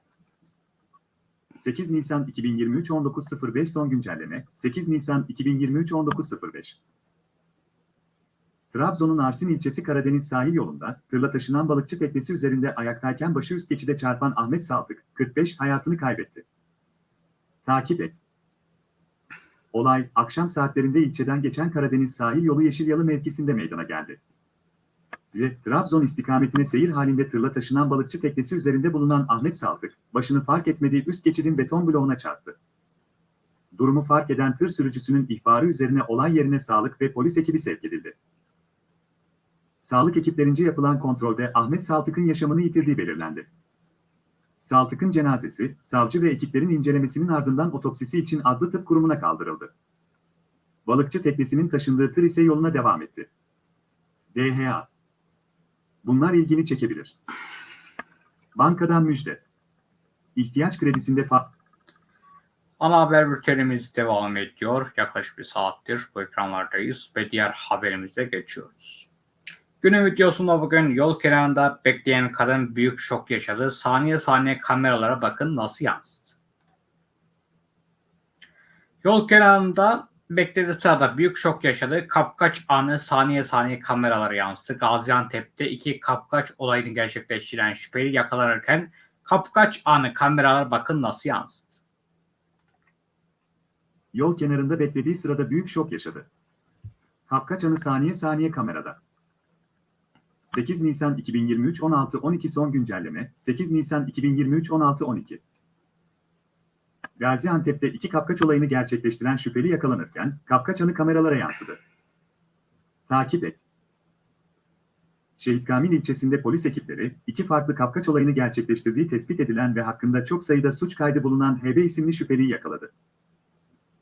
8 Nisan 2023 19.05 son güncelleme 8 Nisan 2023 19.05 Trabzon'un Arsin ilçesi Karadeniz sahil yolunda tırla taşınan balıkçı teknesi üzerinde ayaktayken başı üst geçide çarpan Ahmet Saltık 45 hayatını kaybetti. Takip et. Olay akşam saatlerinde ilçeden geçen Karadeniz sahil yolu Yeşilyalı mevkisinde meydana geldi. Zile, Trabzon istikametine seyir halinde tırla taşınan balıkçı teknesi üzerinde bulunan Ahmet Saltık, başını fark etmediği üst geçidin beton bloğuna çarptı. Durumu fark eden tır sürücüsünün ihbarı üzerine olay yerine sağlık ve polis ekibi sevk edildi. Sağlık ekiplerince yapılan kontrolde Ahmet Saltık'ın yaşamını yitirdiği belirlendi. Saltık'ın cenazesi, savcı ve ekiplerin incelemesinin ardından otopsisi için adlı tıp kurumuna kaldırıldı. Balıkçı teknesinin taşındığı tır ise yoluna devam etti. DHA Bunlar ilgini çekebilir. Bankadan müjde. İhtiyaç kredisinde fa Ana haber bültenimiz devam ediyor. Yaklaşık bir saattir bu ekranlardayız ve diğer haberimize geçiyoruz. Günün videosunda bugün yol kenarında bekleyen kadın büyük şok yaşadı. Saniye saniye kameralara bakın nasıl yansıdı. Yol kenarında beklediği sırada büyük şok yaşadı. Kapkaç anı saniye saniye kameralara yansıdı. Gaziantep'te iki kapkaç olayını gerçekleştiren şüpheli yakalanırken kapkaç anı kameralar bakın nasıl yansıdı. Yol kenarında beklediği sırada büyük şok yaşadı. Kapkaçanı saniye saniye kamerada. 8 Nisan 2023 16-12 son güncelleme 8 Nisan 2023 16-12 Gaziantep'te iki kapkaç olayını gerçekleştiren şüpheli yakalanırken kapkaçanı kameralara yansıdı. Takip et. Şehit Kamil ilçesinde polis ekipleri iki farklı kapkaç olayını gerçekleştirdiği tespit edilen ve hakkında çok sayıda suç kaydı bulunan HB isimli şüpheliyi yakaladı.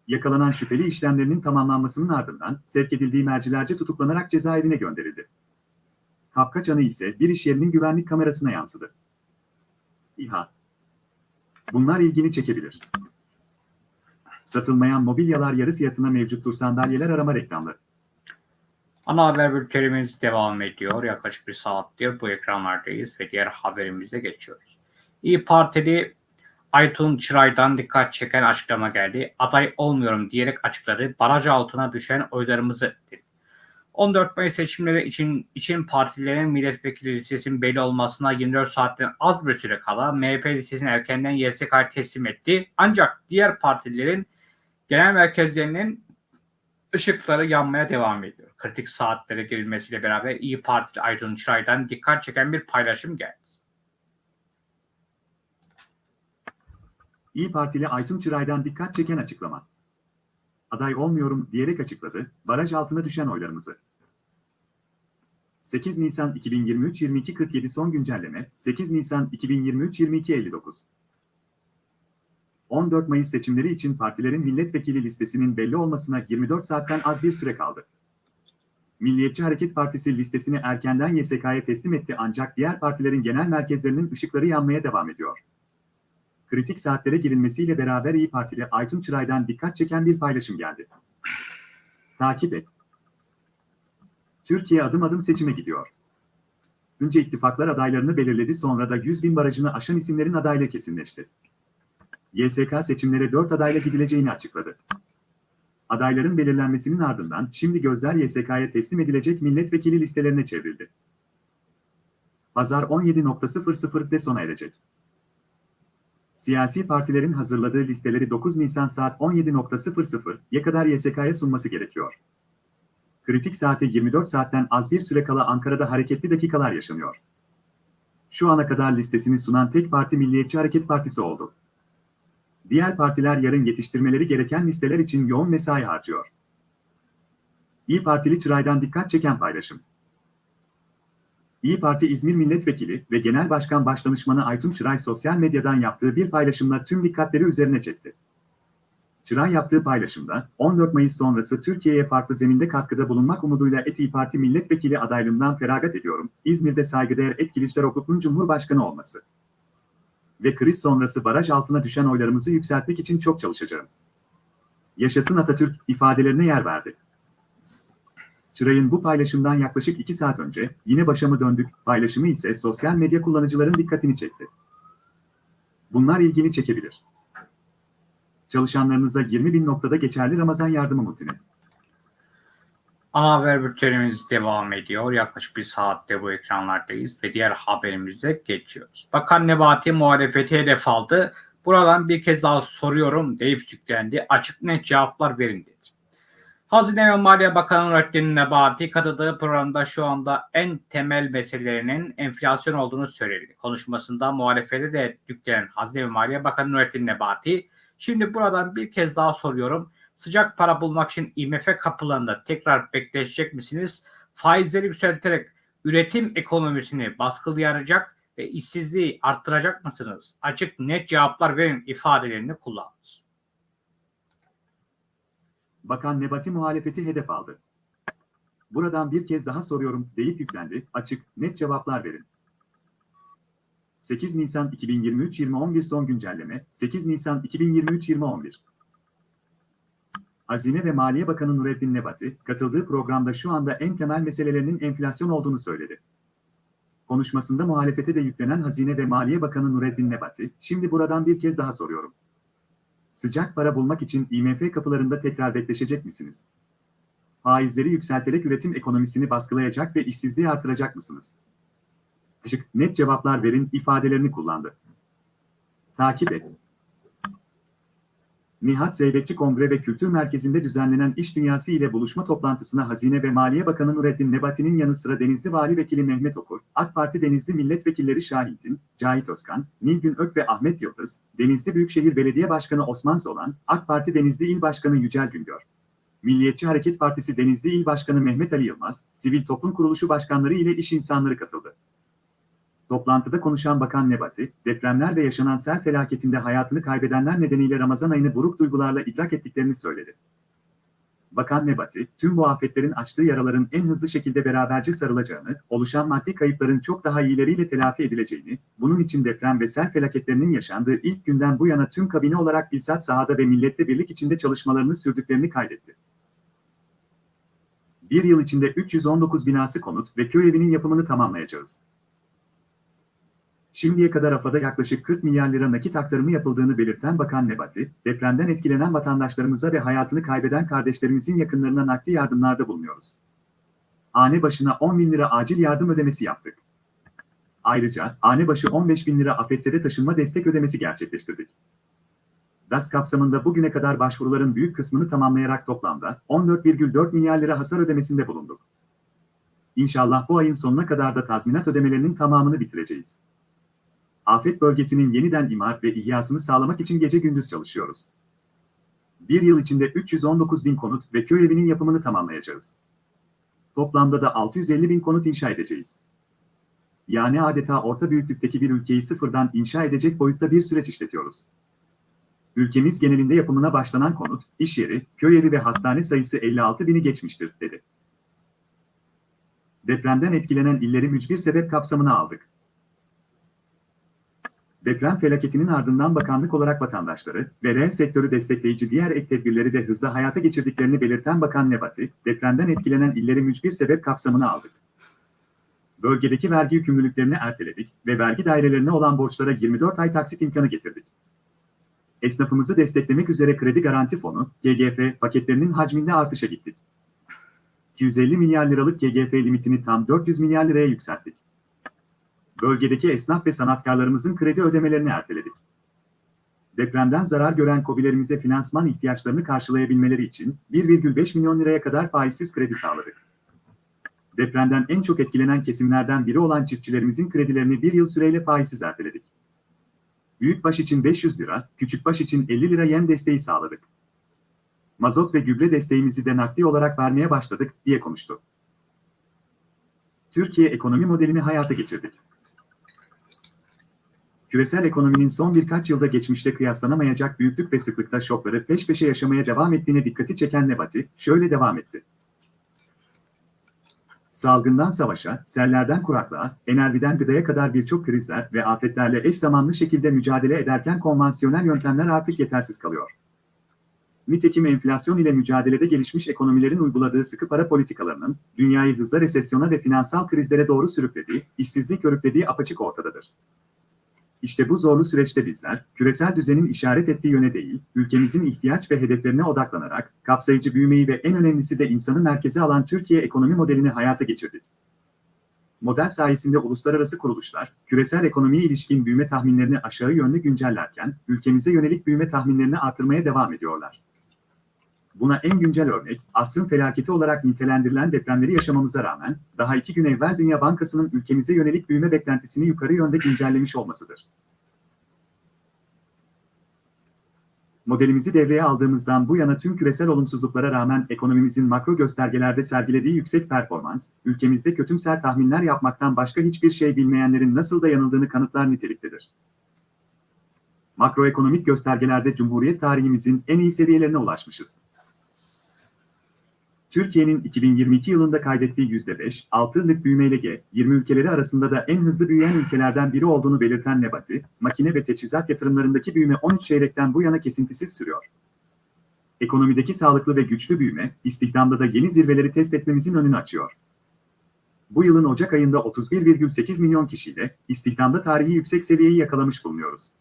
Yakalanan şüpheli işlemlerinin tamamlanmasının ardından sevk edildiği mercilerce tutuklanarak cezaevine gönderildi. Kapkaç anı ise bir iş yerinin güvenlik kamerasına yansıdı. İHA Bunlar ilgini çekebilir. Satılmayan mobilyalar yarı fiyatına mevcuttur sandalyeler arama reklamları. Ana haber bültenimiz devam ediyor. Yaklaşık bir saattir bu ekranlardayız ve diğer haberimize geçiyoruz. İyi Partili Aytun Çıray'dan dikkat çeken açıklama geldi. Aday olmuyorum diyerek açıkladı. Baraj altına düşen oylarımızı dedi. 14 Mayıs seçimleri için için partilerin milletvekili listesinin belli olmasına 24 saatten az bir süre kala MHP listesini erkenden YSK'ya teslim etti. Ancak diğer partilerin genel merkezlerinin ışıkları yanmaya devam ediyor. Kritik saatlere girilmesiyle beraber İyi Partili Aytun Çıray'dan dikkat çeken bir paylaşım geldi. İyi Partili Aytun Çıray'dan dikkat çeken açıklama. Aday olmuyorum diyerek açıkladı, baraj altına düşen oylarımızı. 8 Nisan 2023-22.47 son güncelleme, 8 Nisan 2023-22.59 14 Mayıs seçimleri için partilerin milletvekili listesinin belli olmasına 24 saatten az bir süre kaldı. Milliyetçi Hareket Partisi listesini erkenden YSK'ya teslim etti ancak diğer partilerin genel merkezlerinin ışıkları yanmaya devam ediyor. Kritik saatlere girilmesiyle beraber İyi Partili Aytun Çıray'dan dikkat çeken bir paylaşım geldi. Takip et. Türkiye adım adım seçime gidiyor. Önce ittifaklar adaylarını belirledi sonra da 100 bin barajını aşan isimlerin adaylığı kesinleşti. YSK seçimlere 4 adayla gidileceğini açıkladı. Adayların belirlenmesinin ardından şimdi gözler YSK'ya teslim edilecek milletvekili listelerine çevrildi. Pazar 17.00'de sona erecek. Siyasi partilerin hazırladığı listeleri 9 Nisan saat 17.00'ya kadar YSK'ya sunması gerekiyor. Kritik saate 24 saatten az bir süre kala Ankara'da hareketli dakikalar yaşanıyor. Şu ana kadar listesini sunan tek parti Milliyetçi Hareket Partisi oldu. Diğer partiler yarın yetiştirmeleri gereken listeler için yoğun mesai harcıyor. İyi Partili Çıray'dan dikkat çeken paylaşım. İyi Parti İzmir Milletvekili ve Genel Başkan Başdanışmanı Aytun Çıray sosyal medyadan yaptığı bir paylaşımla tüm dikkatleri üzerine çekti. Çıray yaptığı paylaşımda 14 Mayıs sonrası Türkiye'ye farklı zeminde katkıda bulunmak umuduyla Et İyi Parti milletvekili adaylığımdan feragat ediyorum. İzmir'de saygıdeğer Et Kılıçdaroğlu'nun Cumhurbaşkanı olması ve kriz sonrası baraj altına düşen oylarımızı yükseltmek için çok çalışacağım. Yaşasın Atatürk ifadelerine yer verdi. Çıray'ın bu paylaşımdan yaklaşık 2 saat önce yine başa mı döndük paylaşımı ise sosyal medya kullanıcıların dikkatini çekti. Bunlar ilgini çekebilir. Çalışanlarınıza 20 bin noktada geçerli Ramazan yardımı Multinet. Ana haber bültenimiz devam ediyor. Yaklaşık bir saatte bu ekranlardayız ve diğer haberimize geçiyoruz. Bakan Nebati muhalefeti hedef aldı. Buradan bir kez daha soruyorum deyip yüklendi. Açık net cevaplar verin dedi. Hazine ve Maliye Bakanı Nurettin Nebati katıldığı programda şu anda en temel meselelerinin enflasyon olduğunu söyledi. Konuşmasında muhalefete de yüklenen Hazine ve Maliye Bakanı Nurettin Nebati, şimdi buradan bir kez daha soruyorum. Sıcak para bulmak için IMF kapılarında tekrar bekleşecek misiniz? Faizleri yükselterek üretim ekonomisini baskılayacak ve işsizliği arttıracak mısınız? Açık net cevaplar verin ifadelerini kullandınız. Bakan Nebati muhalefeti hedef aldı. Buradan bir kez daha soruyorum deyip yüklendi. Açık, net cevaplar verin. 8 Nisan 2023-2011 son güncelleme, 8 Nisan 2023-2011 Hazine ve Maliye Bakanı Nurettin Nebati, katıldığı programda şu anda en temel meselelerinin enflasyon olduğunu söyledi. Konuşmasında muhalefete de yüklenen Hazine ve Maliye Bakanı Nurettin Nebati, şimdi buradan bir kez daha soruyorum. Sıcak para bulmak için IMF kapılarında tekrar bekleşecek misiniz? Faizleri yükselterek üretim ekonomisini baskılayacak ve işsizliği artıracak mısınız? Açık, net cevaplar verin ifadelerini kullandı. Takip et. Nihat Zeybekçi Kongre ve Kültür Merkezi'nde düzenlenen İş Dünyası ile buluşma toplantısına Hazine ve Maliye Bakanı Nurettin Nebati'nin yanı sıra Denizli Vali Vekili Mehmet Okur, AK Parti Denizli Milletvekilleri Şahintin, Cahit Özkan, Nilgün Ök ve Ahmet Yıldız, Denizli Büyükşehir Belediye Başkanı Osman Zolan, AK Parti Denizli İl Başkanı Yücel Güngör, Milliyetçi Hareket Partisi Denizli İl Başkanı Mehmet Ali Yılmaz, Sivil Toplum Kuruluşu Başkanları ile iş insanları katıldı. Toplantıda konuşan Bakan Nebati, depremler ve yaşanan sel felaketinde hayatını kaybedenler nedeniyle Ramazan ayını buruk duygularla idrak ettiklerini söyledi. Bakan Nebati, tüm bu afetlerin açtığı yaraların en hızlı şekilde beraberce sarılacağını, oluşan maddi kayıpların çok daha iyileriyle telafi edileceğini, bunun için deprem ve sel felaketlerinin yaşandığı ilk günden bu yana tüm kabine olarak bizzat sahada ve millette birlik içinde çalışmalarını sürdüklerini kaydetti. Bir yıl içinde 319 binası konut ve köy evinin yapımını tamamlayacağız. Şimdiye kadar AFAD'a yaklaşık 40 milyar lira nakit aktarımı yapıldığını belirten Bakan Nebati, depremden etkilenen vatandaşlarımıza ve hayatını kaybeden kardeşlerimizin yakınlarına nakdi yardımlarda bulunuyoruz. Hane başına 10 bin lira acil yardım ödemesi yaptık. Ayrıca hane başı 15 bin lira afetzede taşınma destek ödemesi gerçekleştirdik. DAS kapsamında bugüne kadar başvuruların büyük kısmını tamamlayarak toplamda 14,4 milyar lira hasar ödemesinde bulunduk. İnşallah bu ayın sonuna kadar da tazminat ödemelerinin tamamını bitireceğiz. Afet bölgesinin yeniden imar ve ihyasını sağlamak için gece gündüz çalışıyoruz. Bir yıl içinde 319 bin konut ve köy evinin yapımını tamamlayacağız. Toplamda da 650 bin konut inşa edeceğiz. Yani adeta orta büyüklükteki bir ülkeyi sıfırdan inşa edecek boyutta bir süreç işletiyoruz. Ülkemiz genelinde yapımına başlanan konut, iş yeri, köy evi ve hastane sayısı 56 bini geçmiştir, dedi. Depremden etkilenen illeri mücbir sebep kapsamına aldık. Deprem felaketinin ardından bakanlık olarak vatandaşları ve reel sektörü destekleyici diğer ek tedbirleri de hızla hayata geçirdiklerini belirten Bakan Nebati, depremden etkilenen illeri mücbir sebep kapsamına aldık. Bölgedeki vergi yükümlülüklerini erteledik ve vergi dairelerine olan borçlara 24 ay taksit imkanı getirdik. Esnafımızı desteklemek üzere Kredi Garanti Fonu, KGF, paketlerinin hacminde artışa gittik. 250 milyar liralık KGF limitini tam 400 milyar liraya yükselttik bölgedeki esnaf ve sanatkarlarımızın kredi ödemelerini erteledik. Depremden zarar gören KOBİ'lerimize finansman ihtiyaçlarını karşılayabilmeleri için 1,5 milyon liraya kadar faizsiz kredi sağladık. Depremden en çok etkilenen kesimlerden biri olan çiftçilerimizin kredilerini bir yıl süreyle faizsiz erteledik. Büyükbaş için 500 lira, küçükbaş için 50 lira yem desteği sağladık. Mazot ve gübre desteğimizi de nakdi olarak vermeye başladık, diye konuştu. Türkiye ekonomi modelini hayata geçirdik küresel ekonominin son birkaç yılda geçmişte kıyaslanamayacak büyüklük ve sıklıkta şokları peş peşe yaşamaya devam ettiğine dikkati çeken Nebati, şöyle devam etti. Salgından savaşa, sellerden kuraklığa, enerjiden gıdaya kadar birçok krizler ve afetlerle eş zamanlı şekilde mücadele ederken konvansiyonel yöntemler artık yetersiz kalıyor. Nitekim enflasyon ile mücadelede gelişmiş ekonomilerin uyguladığı sıkı para politikalarının, dünyayı hızla resesyona ve finansal krizlere doğru sürüklediği, işsizlik körüklediği apaçık ortadadır. İşte bu zorlu süreçte bizler, küresel düzenin işaret ettiği yöne değil, ülkemizin ihtiyaç ve hedeflerine odaklanarak, kapsayıcı büyümeyi ve en önemlisi de insanı merkeze alan Türkiye ekonomi modelini hayata geçirdik. Model sayesinde uluslararası kuruluşlar, küresel ekonomiye ilişkin büyüme tahminlerini aşağı yönlü güncellerken, ülkemize yönelik büyüme tahminlerini artırmaya devam ediyorlar. Buna en güncel örnek, asrın felaketi olarak nitelendirilen depremleri yaşamamıza rağmen, daha iki gün evvel Dünya Bankası'nın ülkemize yönelik büyüme beklentisini yukarı yönde güncellemiş olmasıdır. Modelimizi devreye aldığımızdan bu yana tüm küresel olumsuzluklara rağmen ekonomimizin makro göstergelerde sergilediği yüksek performans, ülkemizde kötümser tahminler yapmaktan başka hiçbir şey bilmeyenlerin nasıl da yanıldığını kanıtlar niteliktedir. Makroekonomik göstergelerde Cumhuriyet tarihimizin en iyi seviyelerine ulaşmışız. Türkiye'nin 2022 yılında kaydettiği %5, 6'lık büyümeyle G20 ülkeleri arasında da en hızlı büyüyen ülkelerden biri olduğunu belirten Nebati, makine ve teçhizat yatırımlarındaki büyüme 13 çeyrekten bu yana kesintisiz sürüyor. Ekonomideki sağlıklı ve güçlü büyüme, istihdamda da yeni zirveleri test etmemizin önünü açıyor. Bu yılın Ocak ayında 31,8 milyon kişiyle istihdamda tarihi yüksek seviyeyi yakalamış bulunuyoruz.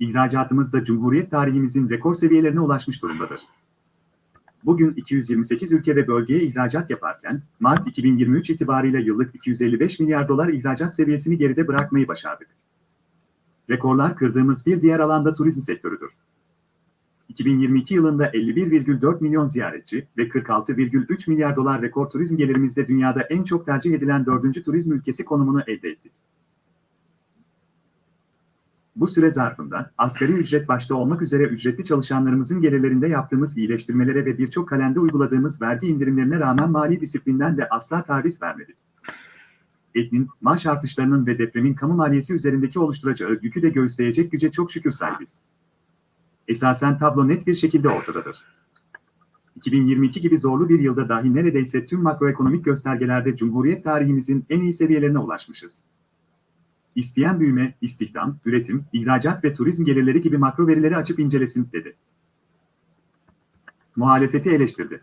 İhracatımız da Cumhuriyet tarihimizin rekor seviyelerine ulaşmış durumdadır bugün 228 ülke ve bölgeye ihracat yaparken, Mart 2023 itibarıyla yıllık 255 milyar dolar ihracat seviyesini geride bırakmayı başardık. Rekorlar kırdığımız bir diğer alanda turizm sektörüdür. 2022 yılında 51,4 milyon ziyaretçi ve 46,3 milyar dolar rekor turizm gelirimizle dünyada en çok tercih edilen dördüncü turizm ülkesi konumunu elde ettik. Bu süre zarfında asgari ücret başta olmak üzere ücretli çalışanlarımızın gelirlerinde yaptığımız iyileştirmelere ve birçok kalende uyguladığımız vergi indirimlerine rağmen mali disiplinden de asla taviz vermedik. Etnin, maaş artışlarının ve depremin kamu maliyesi üzerindeki oluşturacağı yükü de göğüsleyecek güce çok şükür sahibiz. Esasen tablo net bir şekilde ortadadır. 2022 gibi zorlu bir yılda dahi neredeyse tüm makroekonomik göstergelerde Cumhuriyet tarihimizin en iyi seviyelerine ulaşmışız. İsteyen büyüme, istihdam, üretim, ihracat ve turizm gelirleri gibi makro verileri açıp incelesin, dedi. Muhalefeti eleştirdi.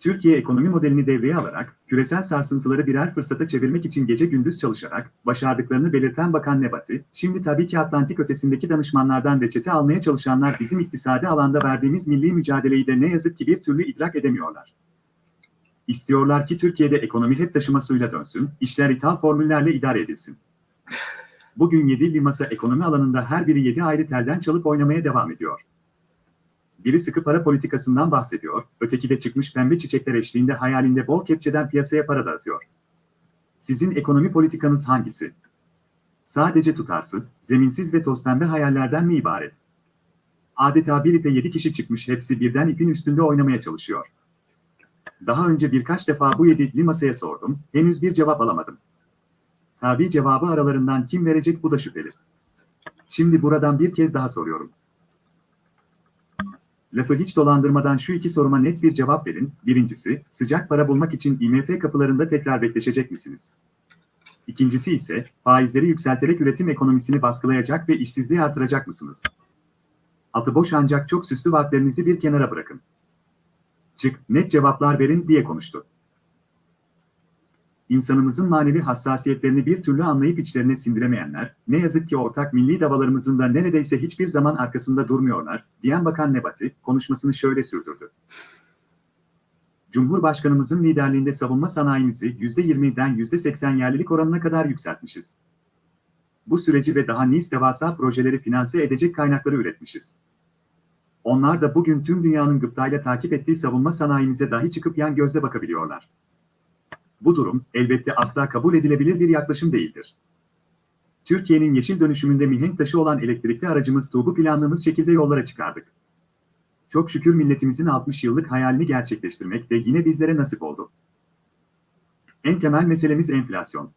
Türkiye ekonomi modelini devreye alarak, küresel sarsıntıları birer fırsata çevirmek için gece gündüz çalışarak, başardıklarını belirten Bakan Nebati, şimdi tabii ki Atlantik ötesindeki danışmanlardan reçete almaya çalışanlar bizim iktisadi alanda verdiğimiz milli mücadeleyi de ne yazık ki bir türlü idrak edemiyorlar. İstiyorlar ki Türkiye'de ekonomi hep taşıma suyla dönsün, işler ithal formüllerle idare edilsin. Bugün 7 limasa ekonomi alanında her biri 7 ayrı telden çalıp oynamaya devam ediyor. Biri sıkı para politikasından bahsediyor, öteki de çıkmış pembe çiçekler eşliğinde hayalinde bol kepçeden piyasaya para dağıtıyor. Sizin ekonomi politikanız hangisi? Sadece tutarsız, zeminsiz ve toz pembe hayallerden mi ibaret? Adeta bir ipe 7 kişi çıkmış hepsi birden ipin üstünde oynamaya çalışıyor. Daha önce birkaç defa bu yedikli masaya sordum, henüz bir cevap alamadım. Tabi cevabı aralarından kim verecek bu da şüpheli. Şimdi buradan bir kez daha soruyorum. Lafı hiç dolandırmadan şu iki soruma net bir cevap verin. Birincisi, sıcak para bulmak için IMF kapılarında tekrar bekleşecek misiniz? İkincisi ise, faizleri yükselterek üretim ekonomisini baskılayacak ve işsizliği artıracak mısınız? Atı boş ancak çok süslü vaatlerinizi bir kenara bırakın. Çık, net cevaplar verin diye konuştu. İnsanımızın manevi hassasiyetlerini bir türlü anlayıp içlerine sindiremeyenler, ne yazık ki ortak milli davalarımızın da neredeyse hiçbir zaman arkasında durmuyorlar, diyen Bakan Nebati, konuşmasını şöyle sürdürdü. Cumhurbaşkanımızın liderliğinde savunma sanayimizi %20'den %80 yerlilik oranına kadar yükseltmişiz. Bu süreci ve daha nice devasa projeleri finanse edecek kaynakları üretmişiz. Onlar da bugün tüm dünyanın gıptayla takip ettiği savunma sanayimize dahi çıkıp yan gözle bakabiliyorlar. Bu durum, elbette asla kabul edilebilir bir yaklaşım değildir. Türkiye'nin yeşil dönüşümünde mihenk taşı olan elektrikli aracımız TUB'u planladığımız şekilde yollara çıkardık. Çok şükür milletimizin 60 yıllık hayalini gerçekleştirmek de yine bizlere nasip oldu. En temel meselemiz enflasyon.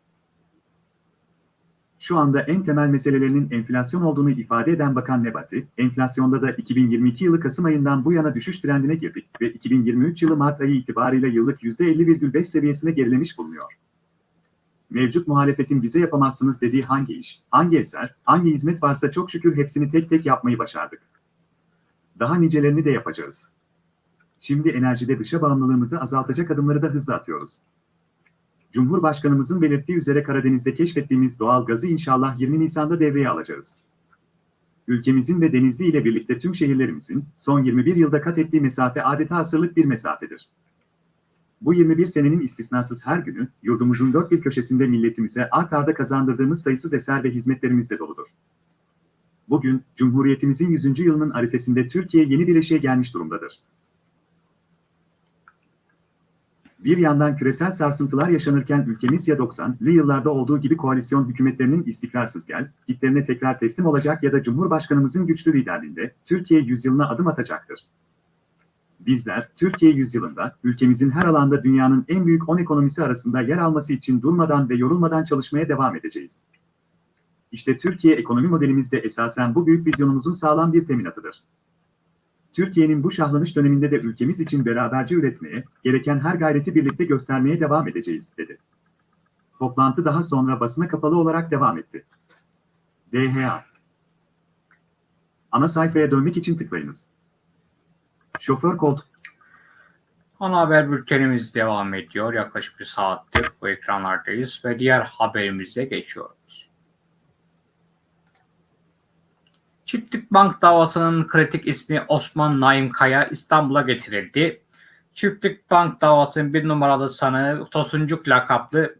Şu anda en temel meselelerinin enflasyon olduğunu ifade eden Bakan Nebati, enflasyonda da 2022 yılı Kasım ayından bu yana düşüş trendine girdik ve 2023 yılı Mart ayı itibarıyla yıllık %50,5 seviyesine gerilemiş bulunuyor. Mevcut muhalefetin bize yapamazsınız dediği hangi iş, hangi eser, hangi hizmet varsa çok şükür hepsini tek tek yapmayı başardık. Daha nicelerini de yapacağız. Şimdi enerjide dışa bağımlılığımızı azaltacak adımları da hızla atıyoruz. Cumhurbaşkanımızın belirttiği üzere Karadeniz'de keşfettiğimiz doğal gazı inşallah 20 Nisan'da devreye alacağız. Ülkemizin ve Denizli ile birlikte tüm şehirlerimizin son 21 yılda kat ettiği mesafe adeta asırlık bir mesafedir. Bu 21 senenin istisnasız her günü, yurdumuzun dört bir köşesinde milletimize art arda kazandırdığımız sayısız eser ve hizmetlerimizle doludur. Bugün, Cumhuriyetimizin 100. yılının arifesinde Türkiye yeni bir eşiğe gelmiş durumdadır. Bir yandan küresel sarsıntılar yaşanırken ülkemiz ya 90'lı yıllarda olduğu gibi koalisyon hükümetlerinin istikrarsız gel, gitlerine tekrar teslim olacak ya da Cumhurbaşkanımızın güçlü liderliğinde Türkiye yüzyılına adım atacaktır. Bizler, Türkiye yüzyılında, ülkemizin her alanda dünyanın en büyük 10 ekonomisi arasında yer alması için durmadan ve yorulmadan çalışmaya devam edeceğiz. İşte Türkiye ekonomi modelimiz de esasen bu büyük vizyonumuzun sağlam bir teminatıdır. Türkiye'nin bu şahlanış döneminde de ülkemiz için beraberce üretmeye, gereken her gayreti birlikte göstermeye devam edeceğiz, dedi. Toplantı daha sonra basına kapalı olarak devam etti. DHA Ana sayfaya dönmek için tıklayınız. Şoför koltuk Ana haber bültenimiz devam ediyor. Yaklaşık bir saattir bu ekranlardayız ve diğer haberimize geçiyoruz. Çiftlik Bank davasının kritik ismi Osman Naim Kaya İstanbul'a getirildi. Çiftlik Bank davasının bir numaralı sanığı Tosuncuk lakaplı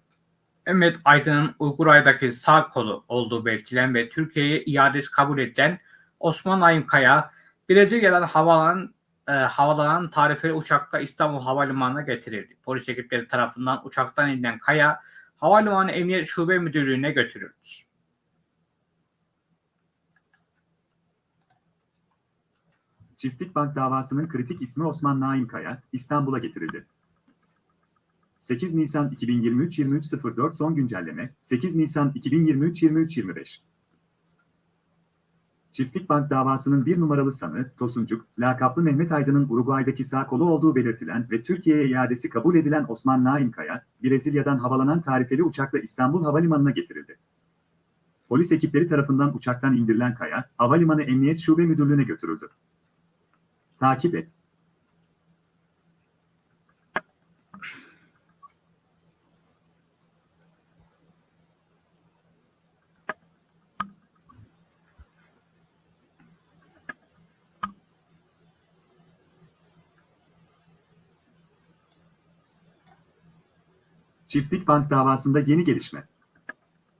Ümit Aydın'ın Uyguray'daki sağ kolu olduğu belirtilen ve Türkiye'ye iadesi kabul edilen Osman Naim Kaya, Brezilya'dan havalanan, e, havalanan tarifeli uçakla İstanbul Havalimanı'na getirildi. Polis ekipleri tarafından uçaktan inilen Kaya, Havalimanı Emniyet Şube Müdürlüğü'ne götürüldü. Çiftlik Bank davasının kritik ismi Osman Naim Kaya, İstanbul'a getirildi. 8 Nisan 2023 23.04 son güncelleme 8 Nisan 2023 23.25 Çiftlik Bank davasının bir numaralı sanığı Tosuncuk, lakaplı Mehmet Aydın'ın Uruguay'daki sağ kolu olduğu belirtilen ve Türkiye'ye iadesi kabul edilen Osman Naim Kaya, Brezilya'dan havalanan tarifeli uçakla İstanbul Havalimanı'na getirildi. Polis ekipleri tarafından uçaktan indirilen Kaya, Havalimanı Emniyet Şube Müdürlüğü'ne götürüldü. Takip et. Çiftlik Bank davasında yeni gelişme.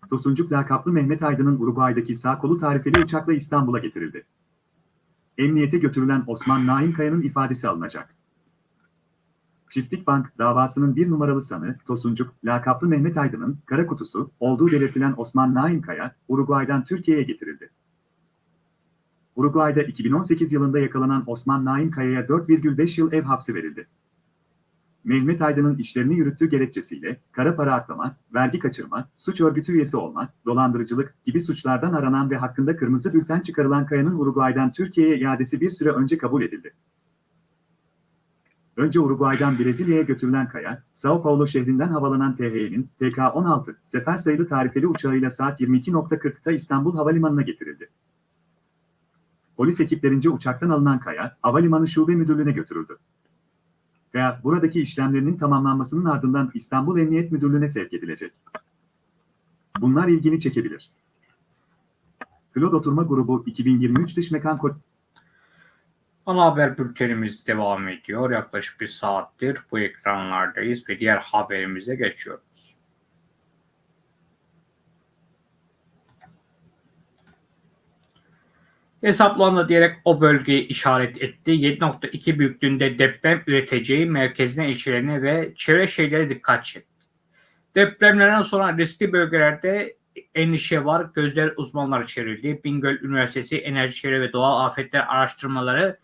Tosuncuk lakaplı Mehmet Aydın'ın Uruguay'daki sağ kolu tarifeli uçakla İstanbul'a getirildi. Emniyete götürülen Osman Naim Kaya'nın ifadesi alınacak. Çiftlik Bank davasının bir numaralı sanığı Tosuncuk, lakaplı Mehmet Aydın'ın kara kutusu olduğu belirtilen Osman Naim Kaya, Uruguay'dan Türkiye'ye getirildi. Uruguay'da 2018 yılında yakalanan Osman Naim Kaya'ya 4,5 yıl ev hapsi verildi. Mehmet Aydın'ın işlerini yürüttüğü gerekçesiyle kara para aklama, vergi kaçırma, suç örgütü üyesi olma, dolandırıcılık gibi suçlardan aranan ve hakkında kırmızı bülten çıkarılan Kaya'nın Uruguay'dan Türkiye'ye iadesi bir süre önce kabul edildi. Önce Uruguay'dan Brezilya'ya götürülen Kaya, Sao Paulo şehrinden havalanan THY'nin TK-16 sefer sayılı tarifeli uçağıyla saat 22.40'da İstanbul Havalimanı'na getirildi. Polis ekiplerince uçaktan alınan Kaya, Havalimanı Şube Müdürlüğü'ne götürüldü veya buradaki işlemlerinin tamamlanmasının ardından İstanbul Emniyet Müdürlüğü'ne sevk edilecek. Bunlar ilgini çekebilir. Klod Oturma Grubu 2023 Dış Mekan Ko- Ana haber bültenimiz devam ediyor. Yaklaşık bir saattir bu ekranlardayız ve diğer haberimize geçiyoruz. Hesaplandı diyerek o bölgeyi işaret etti. 7.2 büyüklüğünde deprem üreteceği merkezine, ilçelerine ve çevre şehirlere dikkat çekti. Depremlerden sonra riskli bölgelerde endişe var. Gözler uzmanlara çevrildi. Bingöl Üniversitesi Enerji Çevre ve Doğal Afetler Araştırmaları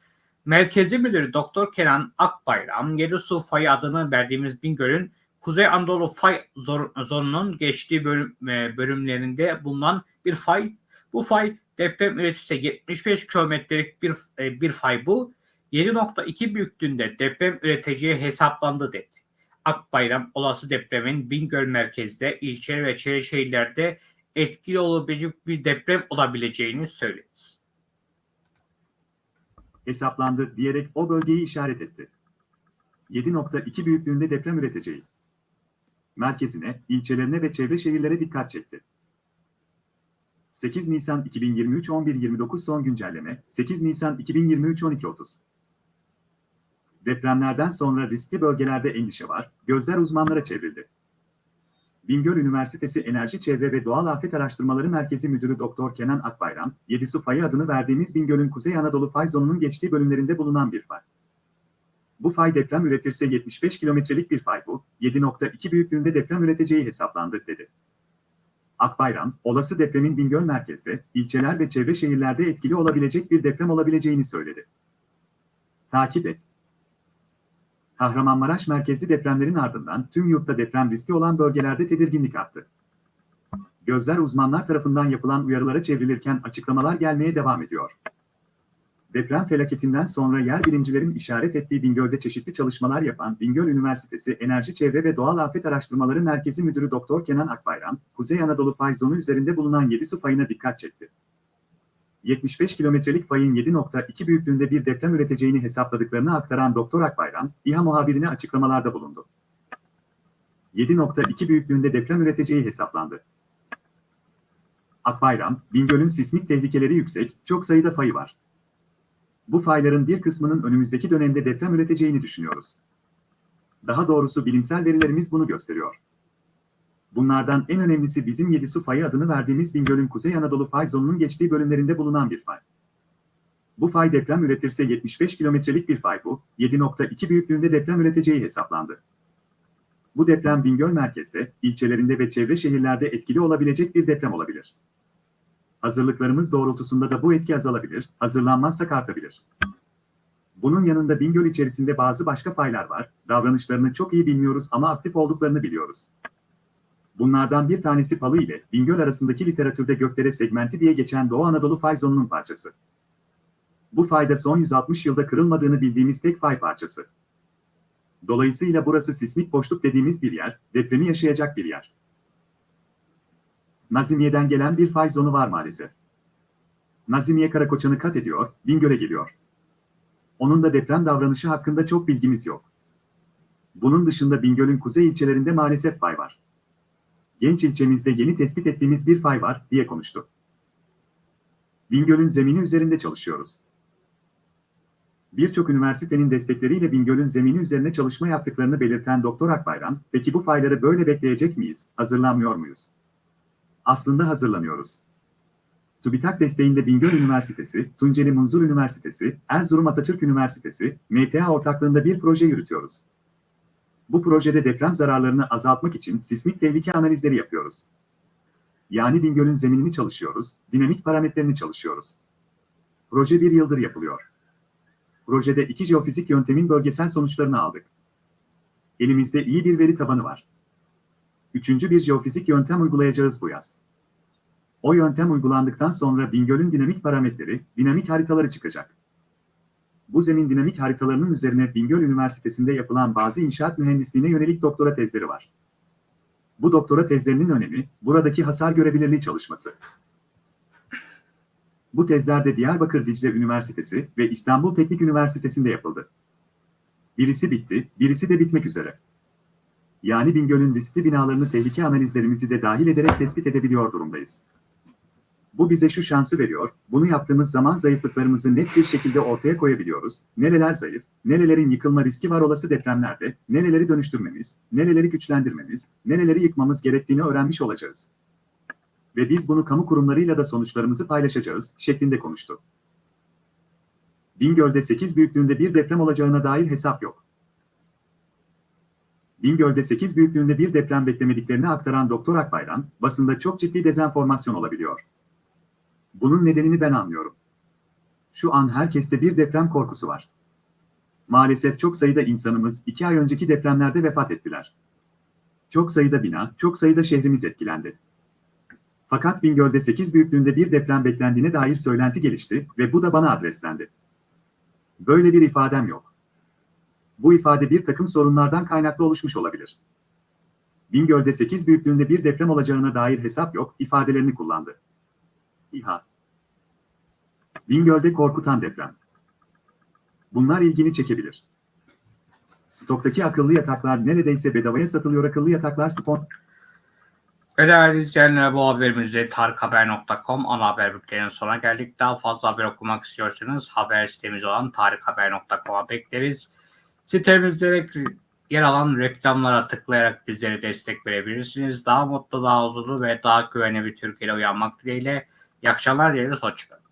Merkezi Müdürü Doktor Kenan Akbayram, Yedi Su Fayı adını verdiğimiz Bingöl'ün Kuzey Anadolu Fay zor- zonunun geçtiği bölüm, e, bölümlerinde bulunan bir fay. Bu fay deprem üretirse 75 kilometrelik bir, e, bir fay bu. 7.2 büyüklüğünde deprem üreteceği hesaplandı dedi. Akbayram olası depremin Bingöl merkezde, ilçe ve çevre şehirlerde etkili olabilecek bir deprem olabileceğini söyledi. hesaplandı diyerek o bölgeyi işaret etti. 7.2 büyüklüğünde deprem üreteceği. Merkezine, ilçelerine ve çevre şehirlere dikkat çekti. 8 Nisan 2023 11.29 son güncelleme 8 Nisan 2023 12.30 Depremlerden sonra riskli bölgelerde endişe var, gözler uzmanlara çevrildi. Bingöl Üniversitesi Enerji Çevre ve Doğal Afet Araştırmaları Merkezi Müdürü Doktor Kenan Akbayram, Yedisu Fayı adını verdiğimiz Bingöl'ün Kuzey Anadolu fay zonunun geçtiği bölümlerinde bulunan bir fay. Bu fay deprem üretirse 75 kilometrelik bir fay bu, 7.2 büyüklüğünde deprem üreteceği hesaplandı, dedi. Akbayram, olası depremin Bingöl merkezde, ilçeler ve çevre şehirlerde etkili olabilecek bir deprem olabileceğini söyledi. Takip et. Kahramanmaraş merkezli depremlerin ardından tüm yurtta deprem riski olan bölgelerde tedirginlik arttı. Gözler uzmanlar tarafından yapılan uyarılara çevrilirken açıklamalar gelmeye devam ediyor. Deprem felaketinden sonra yer bilimcilerin işaret ettiği Bingöl'de çeşitli çalışmalar yapan Bingöl Üniversitesi Enerji Çevre ve Doğal Afet Araştırmaları Merkezi Müdürü Doktor Kenan Akbayram, Kuzey Anadolu fay zonu üzerinde bulunan 7 su fayına dikkat çekti. 75 kilometrelik fayın 7.2 büyüklüğünde bir deprem üreteceğini hesapladıklarını aktaran Doktor Akbayram, İHA muhabirine açıklamalarda bulundu. 7.2 büyüklüğünde deprem üreteceği hesaplandı. Akbayram, Bingöl'ün sismik tehlikeleri yüksek, çok sayıda fayı var. Bu fayların bir kısmının önümüzdeki dönemde deprem üreteceğini düşünüyoruz. Daha doğrusu bilimsel verilerimiz bunu gösteriyor. Bunlardan en önemlisi bizim Yedisu fayı adını verdiğimiz Bingöl'ün Kuzey Anadolu fay zonunun geçtiği bölümlerinde bulunan bir fay. Bu fay deprem üretirse 75 kilometrelik bir fay bu, 7.2 büyüklüğünde deprem üreteceği hesaplandı. Bu deprem Bingöl merkezde, ilçelerinde ve çevre şehirlerde etkili olabilecek bir deprem olabilir. Hazırlıklarımız doğrultusunda da bu etki azalabilir, hazırlanmazsak artabilir. Bunun yanında Bingöl içerisinde bazı başka faylar var, davranışlarını çok iyi bilmiyoruz ama aktif olduklarını biliyoruz. Bunlardan bir tanesi Palı ile Bingöl arasındaki literatürde gökdere segmenti diye geçen Doğu Anadolu fay zonunun parçası. Bu fayda son 160 yılda kırılmadığını bildiğimiz tek fay parçası. Dolayısıyla burası sismik boşluk dediğimiz bir yer, depremi yaşayacak bir yer. Nazimiye'den gelen bir fay zonu var maalesef. Nazimiye Karakoçan'ı kat ediyor, Bingöl'e geliyor. Onun da deprem davranışı hakkında çok bilgimiz yok. Bunun dışında Bingöl'ün kuzey ilçelerinde maalesef fay var. Genç ilçemizde yeni tespit ettiğimiz bir fay var, diye konuştu. Bingöl'ün zemini üzerinde çalışıyoruz. Birçok üniversitenin destekleriyle Bingöl'ün zemini üzerine çalışma yaptıklarını belirten Doktor Akbayram, peki bu fayları böyle bekleyecek miyiz, hazırlanmıyor muyuz? Aslında hazırlanıyoruz. TÜBİTAK desteğinde Bingöl Üniversitesi, Tunceli Munzur Üniversitesi, Erzurum Atatürk Üniversitesi, MTA ortaklığında bir proje yürütüyoruz. Bu projede deprem zararlarını azaltmak için sismik tehlike analizleri yapıyoruz. Yani Bingöl'ün zeminini çalışıyoruz, dinamik parametrelerini çalışıyoruz. Proje bir yıldır yapılıyor. Projede iki jeofizik yöntemin bölgesel sonuçlarını aldık. Elimizde iyi bir veri tabanı var. Üçüncü bir jeofizik yöntem uygulayacağız bu yaz. O yöntem uygulandıktan sonra Bingöl'ün dinamik parametreleri, dinamik haritaları çıkacak. Bu zemin dinamik haritalarının üzerine Bingöl Üniversitesi'nde yapılan bazı inşaat mühendisliğine yönelik doktora tezleri var. Bu doktora tezlerinin önemi, buradaki hasar görebilirliği çalışması. Bu tezler de Diyarbakır Dicle Üniversitesi ve İstanbul Teknik Üniversitesi'nde yapıldı. Birisi bitti, birisi de bitmek üzere. Yani Bingöl'ün riskli binalarını tehlike analizlerimizi de dahil ederek tespit edebiliyor durumdayız. Bu bize şu şansı veriyor, bunu yaptığımız zaman zayıflıklarımızı net bir şekilde ortaya koyabiliyoruz. Nereler zayıf, nerelerin yıkılma riski var olası depremlerde, nereleri dönüştürmemiz, nereleri güçlendirmemiz, nereleri yıkmamız gerektiğini öğrenmiş olacağız. Ve biz bunu kamu kurumlarıyla da sonuçlarımızı paylaşacağız, şeklinde konuştu. Bingöl'de 8 büyüklüğünde bir deprem olacağına dair hesap yok. Bingöl'de 8 büyüklüğünde bir deprem beklemediklerini aktaran Doktor Akbayram, basında çok ciddi dezenformasyon olabiliyor. Bunun nedenini ben anlıyorum. Şu an herkeste bir deprem korkusu var. Maalesef çok sayıda insanımız iki ay önceki depremlerde vefat ettiler. Çok sayıda bina, çok sayıda şehrimiz etkilendi. Fakat Bingöl'de 8 büyüklüğünde bir deprem beklendiğine dair söylenti gelişti ve bu da bana adreslendi. Böyle bir ifadem yok. Bu ifade bir takım sorunlardan kaynaklı oluşmuş olabilir. Bingöl'de 8 büyüklüğünde bir deprem olacağına dair hesap yok ifadelerini kullandı. İHA. Bingöl'de korkutan deprem. Bunlar ilgini çekebilir. Stoktaki akıllı yataklar neredeyse bedavaya satılıyor akıllı yataklar spon... Değerli izleyenler bu haberimizde tarikhaber.com ana haber bülteninin sonuna geldik. Daha fazla haber okumak istiyorsanız haber sitemiz olan tarikhaber.com'a bekleriz. Sitemizde yer alan reklamlara tıklayarak bizlere destek verebilirsiniz. Daha mutlu, daha huzurlu ve daha güvenli bir Türkiye'de uyanmak dileğiyle. İyi akşamlar dileriz. Hoşçakalın.